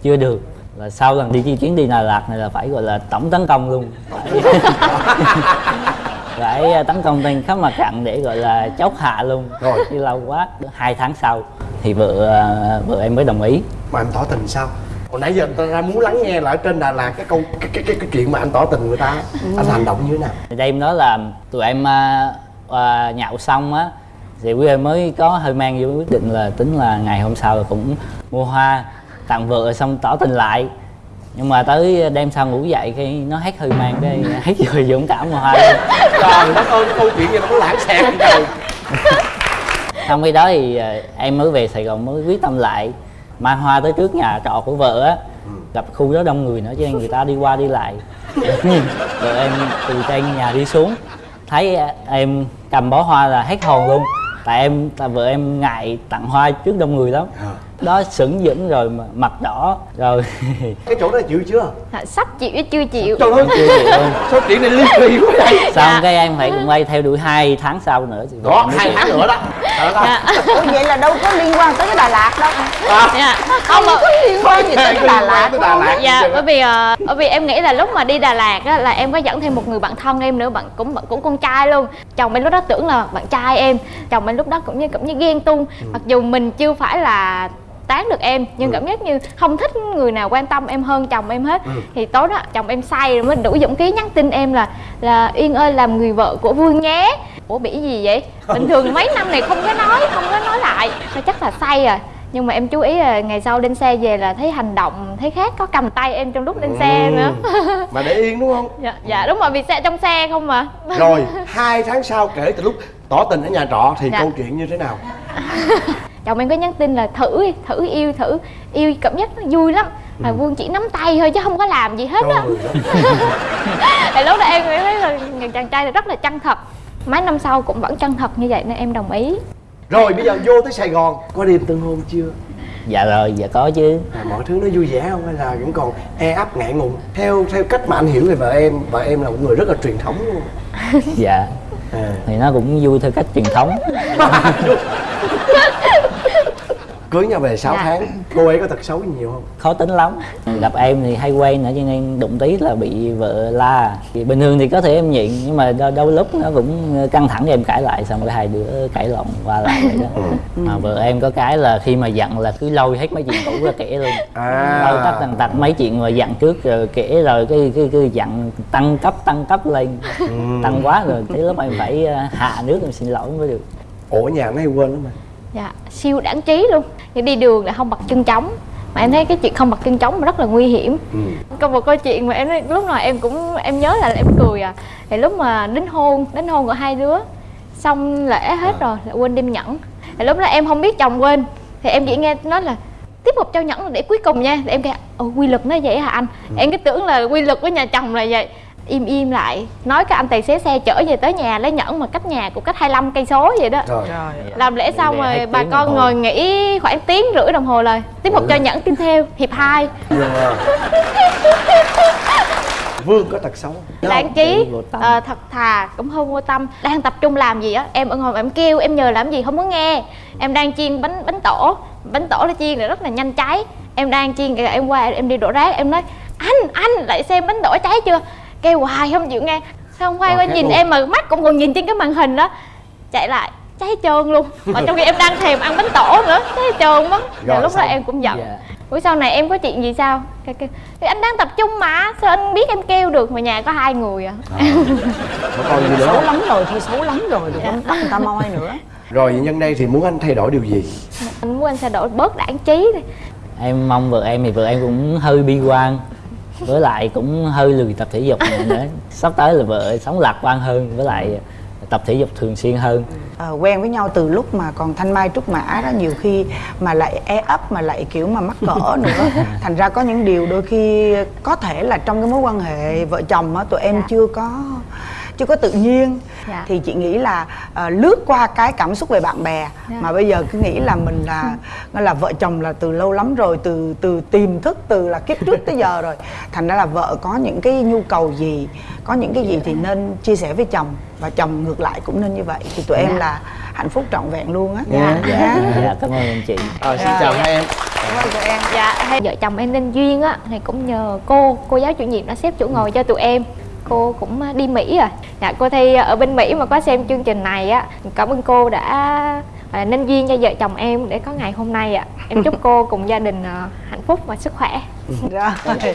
chưa được là sau lần đi chi chuyến đi Đà Lạt này là phải gọi là tổng tấn công luôn. Phải, phải tấn công trên khắp mặt trận để gọi là chốt hạ luôn. Rồi. đi lâu quá hai tháng sau thì vợ ờ, vợ em mới đồng ý. Mà anh tỏ tình sao? Hồi nãy giờ tôi ra muốn lắng nghe lại trên Đà Lạt cái câu cái cái cái, cái chuyện mà anh tỏ tình người ta. Anh hành động như thế nào? Thì đêm đó là tụi em à, à, nhậu xong á thì quý em mới có hơi mang vô quyết định là tính là ngày hôm sau là cũng mua hoa tặng vợ xong tỏ tình lại. Nhưng mà tới đêm sau ngủ dậy khi nó hết hơi mang cái hết rồi dũng cảm hoa luôn. trời đất ơi cái câu chuyện gì nó có lãng xẹt trời? Xong khi đó thì à, em mới về sài gòn mới quyết tâm lại. Mang hoa tới trước nhà trọ của vợ á gặp khu đó đông người nữa cho nên người ta đi qua đi lại. Vợ em từ trên nhà đi xuống. Thấy à, em cầm bó hoa là hết hồn luôn. Tại em tại vợ em ngại tặng hoa trước đông người lắm đó sững dững rồi mà mặt đỏ rồi cái chỗ đó chịu chưa? Dạ, sắp chịu chứ chưa chịu. Trời ơi chưa chịu sao chuyện này ly kỳ quá vậy? Xong cái em phải cũng quay theo đuổi hai tháng sau nữa thì vợ đó hai tháng nữa đó. Ủa vậy là đâu có liên quan tới cái đà lạt đâu. Dạ. Không có liên quan gì tới cái đà lạt Tới Đà Lạt dạ bởi vì ờ, bởi vì em nghĩ là lúc mà đi Đà Lạt á là em có dẫn thêm một người bạn thân em nữa bạn cũng bạn cũng con trai luôn. Chồng em lúc đó tưởng là bạn trai em chồng em lúc đó cũng như cũng như ghen tung mặc dù mình chưa phải là tán được em nhưng cảm giác như không thích người nào quan tâm em hơn chồng em hết. Thì tối đó chồng em say rồi mới đủ dũng khí nhắn tin em là là yên ơi làm người vợ của vương nhé. Ủa bị gì vậy? Bình thường mấy năm này không có nói không có nói lại. Thôi chắc là say rồi nhưng mà em chú ý là ngày sau lên xe về là thấy hành động thấy khác có cầm tay em trong lúc lên xe nữa. Mà để yên đúng không? Dạ, dạ đúng rồi vì xe trong xe không mà. Rồi hai tháng sau kể từ lúc tỏ tình ở nhà trọ thì Dạ. câu chuyện như thế nào chồng em có nhắn tin là thử đi, thử yêu thử yêu cảm giác nó vui lắm. Mà vương chỉ nắm tay thôi chứ không có làm gì hết á. Thì lúc đó em mới thấy là người chàng trai này rất là chân thật. Mấy năm sau cũng vẫn chân thật như vậy nên em đồng ý. Rồi bây giờ vô tới sài gòn có đêm tân hôn chưa? Dạ rồi dạ có chứ. À, mọi thứ nó vui vẻ không? Hay là vẫn còn e ấp ngại ngùng? Theo theo cách mà anh hiểu về vợ em vợ em là một người rất là truyền thống luôn. Dạ. À. thì nó cũng vui theo cách truyền thống cưới nhau về 6 Dạ. tháng cô ấy có tật xấu nhiều không? Khó tính lắm. Gặp em thì hay quen nữa cho nên đụng tí là bị vợ la. Thì bình thường thì có thể em nhịn nhưng mà đôi, đôi lúc nó cũng căng thẳng thì em cãi lại xong cái hai đứa cãi lộn qua lại vậy đó. Mà vợ em có cái là khi mà giận là cứ lôi hết mấy chuyện cũ ra kể luôn. À. Lôi tất tần tật mấy chuyện mà giận trước rồi kể rồi cái cái cái giận tăng cấp tăng cấp lên. Tăng quá rồi tới lúc em phải ờ, hạ nước em xin lỗi mới được. Ủa nhà nó hay quên lắm mà dạ siêu đáng trí luôn. Thì đi đường là không bật chân trống. Mà em thấy cái chuyện không bật chân trống mà rất là nguy hiểm. Ừ. có một câu chuyện mà em nói- lúc nào em cũng em nhớ là em cười à. Thì lúc mà đính hôn đính hôn của hai đứa xong lễ hết rồi lại quên đem nhẫn. Thì lúc đó em không biết chồng quên. Thì em chỉ nghe nói là tiếp tục trao nhẫn là để cuối cùng nha. Thì em kêu ồ quy luật nó vậy hả anh? Em cứ tưởng là quy luật của nhà chồng là vậy im im lại. Nói cái anh tài xế xe chở về tới nhà lấy nhẫn mà cách nhà cũng cách 25 cây số vậy đó. Rồi. Làm lễ xong rồi bà con ngồi nghỉ khoảng tiếng rưỡi đồng hồ rồi. Tiếp tục cho nhẫn tin theo hiệp hai. Dạ. vương có tật xấu không? đáng trí tâm. ờ, thật thà cũng hơi vô tâm. Đang tập trung làm gì á? Em ở ngồi em kêu em nhờ làm gì không muốn nghe. Em đang chiên bánh bánh tổ. Bánh tổ nó chiên là rất là nhanh cháy. Em đang chiên kìa, em qua em đi đổ rác em nói anh anh lại xem bánh tổ cháy chưa kêu hoài không chịu nghe. Xong quay qua nhìn luôn. em mà mắt cũng còn nhìn trên cái màn hình đó. Chạy lại cháy trơn luôn. Mà trong khi em đang thèm ăn bánh tổ nữa cháy trơn mất Rồi, lúc đó xong. em cũng giận. Dạ. Ủa sau này em có chuyện gì sao? Cái, cái, thì anh đang tập trung mà Sao anh biết em kêu được mà nhà có hai người à? Có còn gì nữa xấu lắm rồi thôi xấu lắm rồi đừng có bắt người ta moi nữa. Rồi nhân đây thì muốn anh thay đổi điều gì? Anh muốn anh sẽ đổi bớt đảng trí đi. Em mong vợ em thì vợ em cũng hơi bi quan với lại cũng hơi lười tập thể dục nữa. Sắp tới là vợ sống lạc quan hơn với lại tập thể dục thường xuyên hơn. Ờ, quen với nhau từ lúc mà còn thanh mai trúc mã đó nhiều khi mà lại e ấp mà lại kiểu mà mắc cỡ nữa. Thành ra có những điều đôi khi có thể là trong cái mối quan hệ vợ chồng á tụi em chưa có chưa có tự nhiên Dạ. thì chị nghĩ là ờ, lướt qua cái cảm xúc về bạn bè Dạ. mà bây giờ cứ nghĩ là mình là nó là vợ chồng là từ lâu lắm rồi từ từ tiềm thức từ là kiếp trước tới giờ rồi thành ra là vợ có những cái nhu cầu gì có những cái gì thì nên chia sẻ với chồng và chồng ngược lại cũng nên như vậy thì tụi em Dạ. là hạnh phúc trọn vẹn luôn á Dạ. dạ. dạ cảm ơn anh chị Ờ, xin Dạ. chào hai em Cảm ơn tụi em dạ hay vợ chồng em nên duyên á thì cũng nhờ cô cô giáo chủ nhiệm đã xếp chỗ ngồi cho tụi em cô cũng à, đi Mỹ rồi dạ cô thi ở bên Mỹ mà có xem chương trình này á cảm ơn cô đã à, nên duyên cho vợ chồng em để có ngày hôm nay ạ. Em chúc cô cùng gia đình à, hạnh phúc và sức khỏe. Rồi